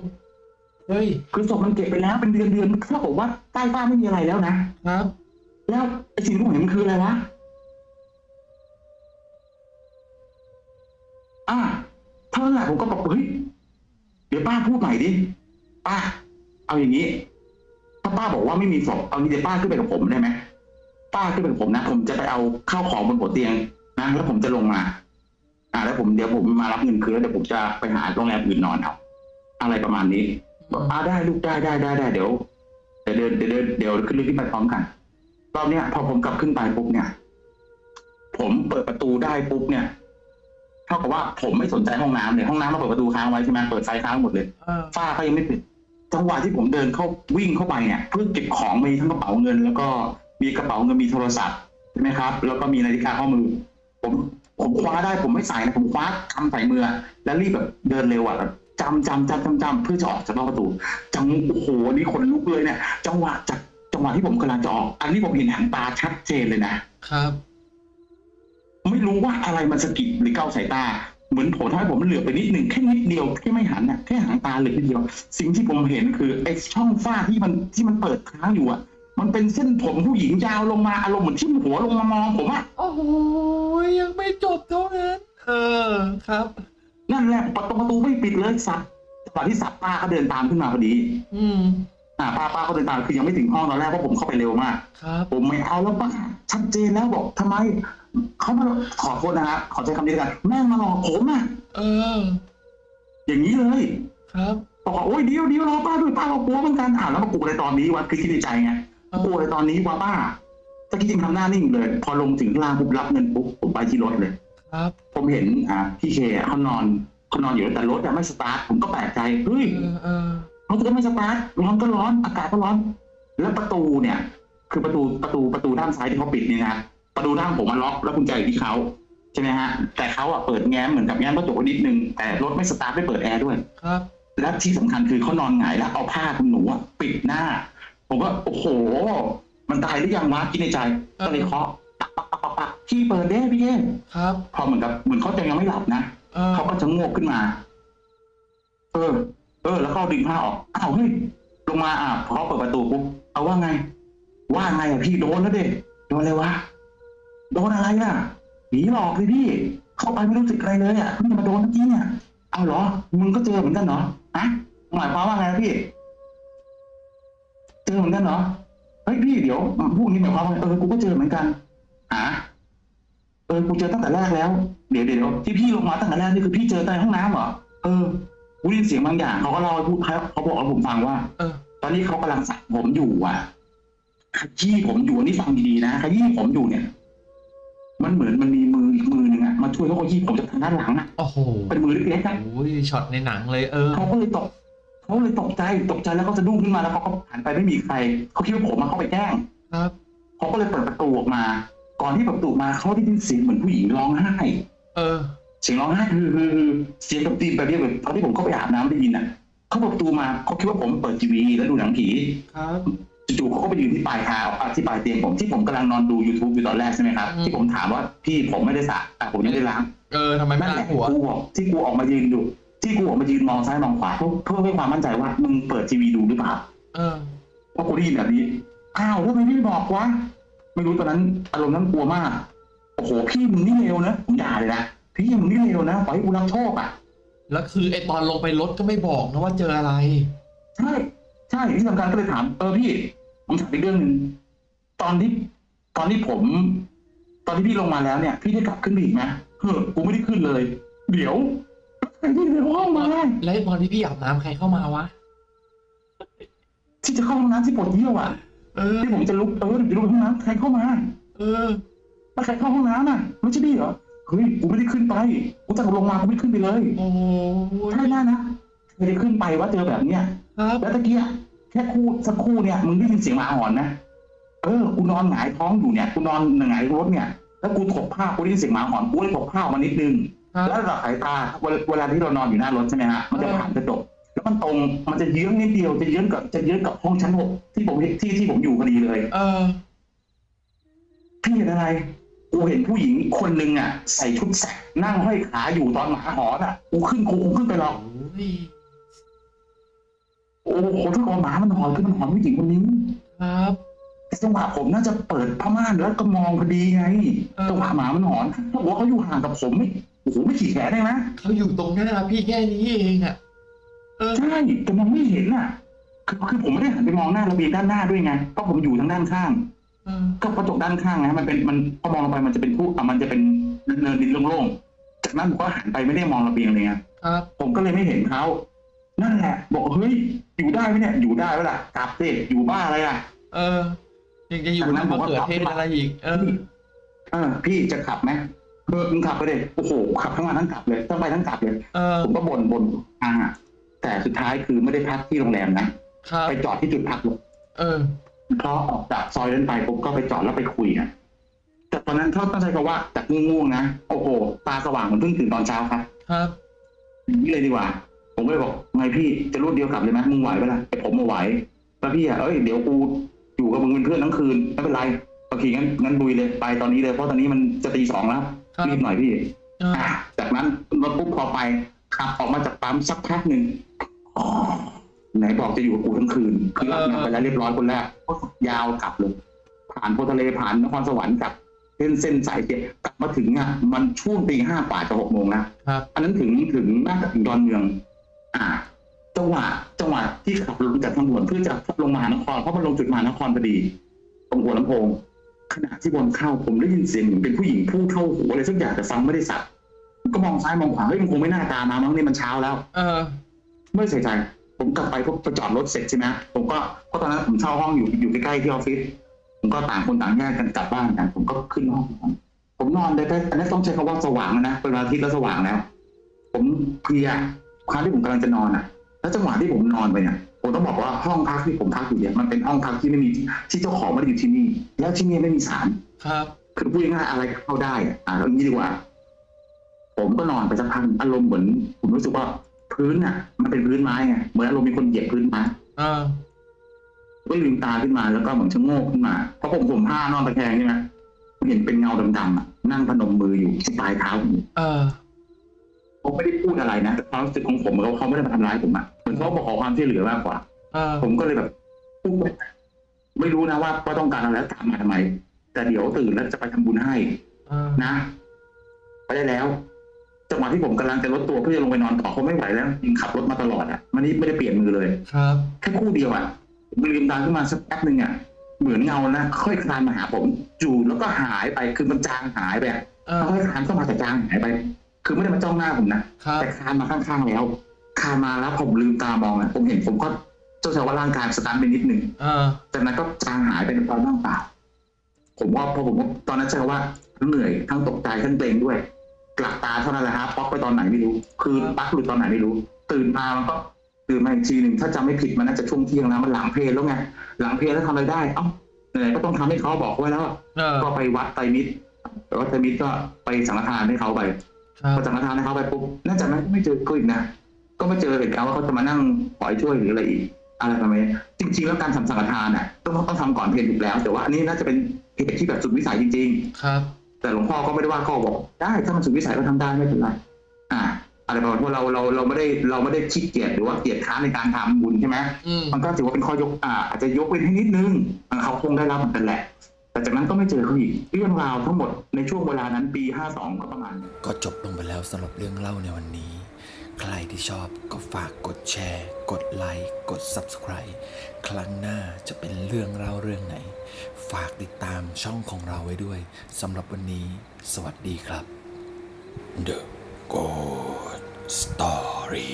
เฮ้ยคือศพมันเก็บไปแล้วเป็นเดือนเดือนๆเท่ากับว่าใต้ป้าไม่มีอะไรแล้วนะครับ แล้วไอ้สิ่งที่ผมเห็นมันคืออะไรวะอ่าเท่านั้นแหละผมก็บอกเฮ้ยเดี๋ยวป้าพูดใหม่ดิป้าเอาอย่างนี้ ถ้าป้าบอกว่าไม่มีศพเอางี้เดี๋ยวป้าขึ้นไปกับผมได้ไหมป้าขึ้นไปกับผมนะผมจะไปเอาข้าวของบนหัวเตียงนะแล้วผมจะลงมา อ่า แล้วผมเดี๋ยวผมมารับเงินคืนแล้วเดี๋ยวผมจะไปหาโรงแรมอื่นนอนเอาอะไรประมาณนี้ บอกอ่าได้ลูกได้ได้ได้ได้เดี๋ยวเดี๋ยวเดินเดี๋ยวเดินเดี๋ยวขึ้นเรือขึ้นไปพร้อมกันรอบเนี้ยพอผมกลับขึ้นไปปุ๊บเนี่ย ผมเปิดประตูได้ปุ๊บเนี่ยเท่ากับว่าผมไม่สนใจห้องน้ำเลยห้องน้ำเราเปิดประตูค้างไว้ใช่ไหมเปิดไฟค้างหมดเลยเออฝ้าก็ยังไม่ปิดจังหวะที่ผมเดินเข้าวิ่งเข้าไปเนี่ยเพื่อเก็บของมีทั้งกระเป๋าเงิน แล้วก็มีกระเป๋าเงินมีโทรศัพท์ใช่ไหมครับ แล้วก็มีนาฬิกาข้อมือ ผมผมคว้าได้ผมไม่ใส่นะผมคว้ากำใส่มือ แล้วรีบแบบเดินเร็วอะแบบ จำจำจำจำจำเพื่อจะออกจากนอกประตู จังโอ้โหอันนี่คนลุกเลยเนี่ย จังหวะจากจังหวะที่ผมกำลังจะออก อันนี้ผมเห็นหางตาชัดเจนเลยนะครับ ไม่รู้ว่าอะไรมันสะกิดหรือเก้าสายตา เหมือนผมทำให้ผมเหลือบไปนิดหนึ่งแค่นิดเดียวแค่ไม่หันน่ะแค่หางตาเหลือบนิดเดียว สิ่งที่ผมเห็นคือไอ้ช่องฝ้าที่มันที่มันเปิดค้างอยู่อะ มันเป็นเส้นผมผู้หญิงยาวลงมาอารมณ์เหมือนที่มหัวลงมามองผมอะโอ้โหยังไม่จบเท่านั้น เออครับ นั่นแหละประตูประตูไม่ปิดเลยสัตว์จังหวะที่สัตว์ป้าก็เดินตามขึ้นมาพอดี อืมอ่าป้าป้าก็เดินตามคือยังไม่ถึงห้องตอนแรกเพราะผมเข้าไปเร็วมากครับผมไม่เอาแล้วป้าชัดเจนแล้วบอกทำไมเขามาขอโทษนะฮะขอใช้คำนี้แล้วกันแม่งมาหลอกผมอะเออ อย่างนี้เลย ครับบอกว่าโอ้ยเดียวเดียวรอป้าด้วยป้าเรากลัวเหมือนกันอ่าแล้วมากลัวในตอนนี้วะคือคิดในใจไงเออกลัวในตอนนี้วะป้าตะกี้จริงทำหน้านิ่งเลย พอลงถึงข้างล่างปุ๊บรับเงินปุ๊บผมไปที่รถเลย ครับ ผมเห็นอ่าพี่เคอะเขานอนเขานอนอยู่แต่รถอะไม่สตาร์ทผมก็แปลกใจเฮ้ยเออเออรถก็ไม่สตาร์ทร้อนก็ร้อนอากาศก็ร้อน แล้วประตูเนี่ย คือประตูประตูประตูด้านซ้ายที่เขาปิดเนี่ยนะประตูด้านผมมันล็อกแล้วกุญแจอยู่ที่เขาใช่ไหมฮะ แต่เขาอะเปิดแง้มเหมือนกับแง้มกระจกไว้นิดนึงแต่รถไม่สตาร์ทไม่เปิดแอร์ด้วย ครับ และที่สำคัญคือเขานอนหงายแล้วเอาผ้าขนหนูอะปิดหน้า ผมว่าโอ้โห มันตายหรือยังวะคิดในใจก็เลยเคาะ ปักปักปักปักปักพี่เปิดเด้พี่เก้ครับ พอเหมือนกับเหมือนเขาจะยังไม่หลับนะเออเขาก็จะงวกขึ้นมา เออ เออ แล้วก็ดึงผ้าออกอ้าวเฮ้ยลงมาอะพอเขาเปิดประตูปุ๊บเอาว่าไง ว่าไงอะพี่โดนแล้วเด็โดนอะไรวะโดนอะไรอะหนีหลอกเลยพี่ เข้าไปไม่รู้สึกอะไรเลยอะเพิ่งจะมาโดนเมื่อกี้เนี่ยเอาเหรอ มึงก็เจอเหมือนกันเหรอฮะหมายความว่าไงนะพี่เจอเหมือนกันเหรอเฮ้ยพี่เดี๋ยวพวกนี้หมายความว่าไงเออกูก็เจอเหมือนกัน หาเออกูเจอตั้งแต่แรกแล้ว เดี๋ยวเดี๋ยวที่พี่ลงมาตั้งแต่แรกนี่คือพี่เจอใต้ห้องน้ำเหรอ เออกูได้ยินเสียงบางอย่างเขาก็เล่าให้พูดเขาเขาบอกให้ผมฟังว่า เออ ตอนนี้เขากำลังสระผมอยู่อะขยี้ผมอยู่อันนี่ฟังดีๆนะขยี้ผมอยู่เนี่ย มันเหมือนมันมีมืออีกมือหนึ่งอะมาช่วยเขาขยี้ผมจากทางด้านหลังอะโอ้โหเป็นมือเล็กๆอะโอ้ยช็อตในหนังเลยเออเขาก็เลยตกเขาเลยตกใจตกใจแล้วก็สะดุ้งขึ้นมาแล้วเขาก็หันไปไม่มีใครเขาคิดว่าผมมาเข้าไปแกล้งครับเขาก็เลยเปิดประตูออกมา ก่อนที่เปิดประตูมาเขาได้ยินเสียงเหมือนผู้หญิงร้องไห้ เออ เสียงร้องไห้คือคือคือเสียงกับตีนแบบนี้แบบตอนที่ผมเข้าไปอาบน้ำได้ยินอะเขาเปิดประตูมาเขาคิดว่าผมเปิดทีวีแล้วดูหนังผีครับจู่ๆเขาก็ไปยืนที่ปลายเท้าอะที่ปลายเตียงผมที่ผมกำลังนอนดู YouTube อยู่ตอนแรกใช่ไหมครับอืมที่ผมถามว่าพี่ผมไม่ได้สระแต่ผมยังไม่ได้ล้างเออทำไมไม่นั่นแหล้างละหัวกูบอกที่กูออกมายืนดูที่กูออกมายืนมองซ้ายมองขวาเพื่อเพื่อให้ความมั่นใจว่ามึงเปิดทีวีดูหรือเปล่าเออเพราะกูได้ยินแบบนี้อ้าวแล้วทำไมไม่บอกวะ ไม่รู้ตอนนั้นอารมณ์นั้นกลัวมาก โอ้โหพี่มึงนี่เลวนะผมด่าเลยนะพี่มึงนี่เลวนะปล่อยให้กูรับโชคอะแล้วคือไอตอนลงไปรถก็ไม่บอกนะว่าเจออะไร ใช่ ใช่ที่สำคัญก็เลยถามเออพี่ ผมถามอีกเรื่องหนึ่งตอนที่ตอนที่ผม ตอนที่พี่ลงมาแล้วเนี่ย พี่ได้กลับขึ้นไปอีกไหมเฮ้อกูไม่ได้ขึ้นเลย เดี๋ยวใครที่ในห้องมาแล้วไอ้ตอนที่พี่อาบน้ำใครเข้ามาวะที่จะเข้าห้องน้ำที่ปวดเยี่ยวอะ เออ ที่ผมจะลุกเออจะลุกไปห้องน้ำใครเข้ามาเออแล้วใครเข้าห้องน้ำอะไม่ใช่พี่เหรอเฮ้ยกูไม่ได้ขึ้นไปกูจะลงมากูไม่ขึ้นไปเลยโอ้ยใช่แน่นะไม่ได้ขึ้นไปว่าเจอแบบเนี้ยครับแล้วตะเกียแค่คู่สักครู่เนี่ยมึงได้ยินเสียงหมาหอนนะเออกูนอนหงายท้องอยู่เนี่ยกูนอนหงายรถเนี่ยแล้วกูถกผ้ากูได้ยินเสียงหมาหอนกูเลยถกผ้าออกมานิดนึงครับแล้วระดับสายตาเวลาเวลาที่เรานอนอยู่หน้ารถใช่ไหมฮะมันจะผ่านกระจก แล้วมันตรงมันจะเยื้องนิดเดียวจะเยื้องกับจะเยื้องกับห้องชั้นหกที่ผมที่ที่ผมอยู่พอดีเลย เออ พี่เห็นอะไร กูเห็นผู้หญิงคนหนึ่งอะ ใส่ชุดแสกนั่งห้อยขาอยู่ตอนหมาหอนอะกูขึ้นกูคงขึ้นไปหรอกโอ้ยโอ้โหถ้าเอาหมามันหอนคือมันหอนผู้หญิงคนนี้ครับแต่จังหวะผมน่าจะเปิดผ้าม่านแล้วก็มองพอดีไงเออจังหวะหมามันหอนถ้าบอกว่าเขาอยู่ห่างกับผมไม่โอ้โหไม่ขี่แขนได้ไหมเขาอยู่ตรงหน้าพี่แค่นี้เองอะ เออใช่แต่มองไม่เห็นอะ คือคือผมไม่ได้หันไปมองหน้าระเบียงด้านหน้าด้วยไงเพราะผมอยู่ทางด้านข้างเออก็กระจกด้านข้างนะมันเป็นมันพอมองลงไปมันจะเป็นผู้อะมันจะเป็นเนินดินโล่งๆจากนั้นผมก็หันไปไม่ได้มองระเบียงเลยไงครับผมก็เลยไม่เห็นเขานั่นแหละ บอกเฮ้ยอยู่ได้ไหมเนี่ยอยู่ได้ไหมล่ะกลับสิอยู่บ้าอะไรอะ เออยังจะอยู่จากนั้นน้ำผมมะก็เขือเทศอะไรอีกเออเออ พี่จะขับไหมเออมึงขับไปเลยโอ้โหขับทั้งวันทั้งกลับเลยทั้งไปทั้งกลับเลยเออผมก็บ่นบ่นทางอะ แต่สุดท้ายคือไม่ได้พักที่โรงแรมนะครับ ไปจอดที่จุดพักรถเออเพราะออกจากซอยนั้นไปผมก็ไปจอดแล้วไปคุยอะแต่ตอนนั้นเขาต้องใช้คำว่าจากง่วงๆนะโอ้โหตาสว่างเหมือนเพิ่งตื่นตอนเช้าครับ ครับอย่างนี้เลยดีกว่า ผมก็เลยบอกไงพี่จะรวดเดียวกลับเลยไหมมึงไหวไหมล่ะไอผมมาไหวแล้วพี่อะเอ้ยเดี๋ยวกูอยู่กับมึงเป็นเพื่อนทั้งคืนไม่เป็นไรโอเคงั้นงั้นดุยเลยไปตอนนี้เลยเพราะตอนนี้มันจะตีสองแล้วครับรีบหน่อยพี่เอออะจากนั้นรถปุ๊บพอไป ขับออกมาจากปั๊มสักพักหนึ่งอ๋อไหนบอกจะอยู่กับกูทั้งคืนคือรับงานไปแล้วเรียบร้อยคนแรกก็ยาวกลับเลย ผ่านโพธิ์ทะเลผ่านนครสวรรค์กลับเส้นเส้นสายเจ็ดกลับมาถึงอะมันช่วงตีห้ากว่าจะหกโมงแล้วครับอันนั้นถึงถึงน่าจะถึงดอนเมือง อ่าจังหวะจังหวะที่ขับลงจากทางด่วนเพื่อจะลงมหานครเพราะมันลงจุดมหานครพอดีตรงหัวลำโพงขณะที่บอลเข้าผมได้ยินเสียงเหมือนเป็นผู้หญิงพูดเข้าหูอะไรสักอย่างแต่ฟังไม่ได้สับ ก็มองซ้ายมองขวาเฮ้ยมันคงไม่น่าตามมามั้งนี่มันเช้าแล้ว เออ ไม่ใส่ใจ ผมกลับไปพบไปจอดรถเสร็จใช่ไหมผมก็เพราะตอนนั้นผมเช่าห้องอยู่อยู่ใกล้ๆที่ออฟฟิศผมก็ต่างคนต่างแยกกันกลับบ้านกัน ผมก็ขึ้นห้องนอนผมนอนได้แต่อันนี้ต้องใช้คำว่าสว่างแล้วนะเป็นวันอาทิตย์แล้วสว่างแล้ว ผมเพลียครั้งที่ผมกำลังจะนอนอะ แล้วจังหวะที่ผมนอนไปเนี่ยผมต้องบอกว่าห้องพักที่ผมพักอยู่เนี่ยมันเป็นห้องพักที่ไม่มีที่เจ้าของไม่ได้อยู่ที่นี่ แล้วที่นี่ไม่มีสารครับ คือพูดง่ายๆอะไรก็เข้าได้อะอ่าแล้วงี้ดีกว่า ผมก็นอนไปสักพักอารมณ์เหมือน ผมรู้สึกว่าพื้นอะ มันเป็นพื้นไม้ไงเหมือนอารมณ์มีคนเหยียบพื้นไม้เออก็ลืมตาขึ้นมาแล้วก็เหมือนชะโงกขึ้นมาเพราะผมผมผ้านอนตะแคงใช่ไหมเห็นเป็นเงาดำๆอะนั่งพนมมืออยู่ที่ปลายเท้าผมเออผมไม่ได้พูดอะไรนะแต่ความรู้สึกของผมเขาเขาไม่ได้มาทำร้ายผมอะเหมือนเขาบอกขอความช่วยเหลือมากกว่าเออผมก็เลยแบบพูดไปไม่รู้นะว่าว่าต้องการอะไรแล้วตามมาทำไม แต่เดี๋ยวตื่นแล้วจะไปทำบุญให้เออนะไปได้แล้ว จังหวะที่ผมกำลังจะลดตัวเพื่อจะลงไปนอนต่อเขาไม่ไหวแล้วยิงขับรถมาตลอดอะมันนี่ไม่ได้เปลี่ยนมือเลย ครับ แค่คู่เดียวอะผมลืมตาขึ้นมาสักแป๊บหนึ่งอะเหมือนเงานะค่อยคลานมาหาผม จู่แล้วก็หายไปคือมันจางหายไปอะเออค่อยคลานเข้ามาแต่จางหายไป คือไม่ได้มาจ้องหน้าผมนะครับแต่คลานมาข้างๆแล้วคลานมาแล้วผมลืมตามองอะผมเห็นผมก็เจ้าชายว่าร่างกายสตาร์ทไปนิดนึงเออจากนั้นก็จางหายไปในความว่างเปล่าผมว่าพอผมตอนนั้นใช่ว่าทั้งเหนื่อยทั้งตกใจทั้งเกรงด้วย กลับตาเท่านั้นแหละฮะป๊อกไปตอนไหนไม่รู้ คือปักหลุดตอนไหนไม่รู้ ตื่นมามันก็ตื่นมาอีกทีหนึ่งถ้าจำไม่ผิดมันน่าจะช่วงเที่ยงแล้วมันหลังเพลแล้วไงหลังเพลแล้วทำอะไรได้ เอ้าไหนๆก็ต้องทำให้เขาบอกไว้แล้วอะเออก็ไปวัดไตรมิตรแต่ว่าไตรมิตรก็ไปสังฆทานให้เขาไปครับพอสังฆทานให้เขาไปปุ๊บน่าจะนั้นก็ไม่เจอเขาอีกนะก็ไม่เจอเหตุการณ์ว่าเขาจะมานั่งขอให้ช่วยหรืออะไรอีกอะไรประมาณนี้จริง ๆ แล้วการทำสังฆทานน่ะต้องต้องทำก่อนเพลถูกแล้ว แต่ว่าอันนี้น่าจะเป็นเหตุที่แบบสุดวิสัยจริงครับๆ แต่หลวงพ่อก็ไม่ได้ว่าข้อบอก ได้ถ้ามันสุดวิสัยก็ทำได้ไม่เป็นไรอ่าอะไรประมาณว่าเราเราเราไม่ได้เราไม่ได้ขี้เกียจหรือว่าเกียจค้านในการทำบุญใช่ไหมอืมมันก็ถือว่าเป็นข้อยกอ่าอาจจะยกเว้นให้นิดนึงอ่าเขาคงได้รับเหมือนกันแหละแต่จากนั้นก็ไม่เจอเขาอีกเรื่องราวทั้งหมดในช่วงเวลานั้นปีห้าสองก็ประมาณนี้ก็จบลงไปแล้วสำหรับเรื่องเล่าในวันนี้ ใครที่ชอบก็ฝากกดแชร์ กดไลค์กด Subscribe ครั้งหน้าจะเป็นเรื่องเล่าเรื่องไหน ฝากติดตามช่องของเราไว้ด้วยสำหรับวันนี้ สวัสดีครับ The Good Story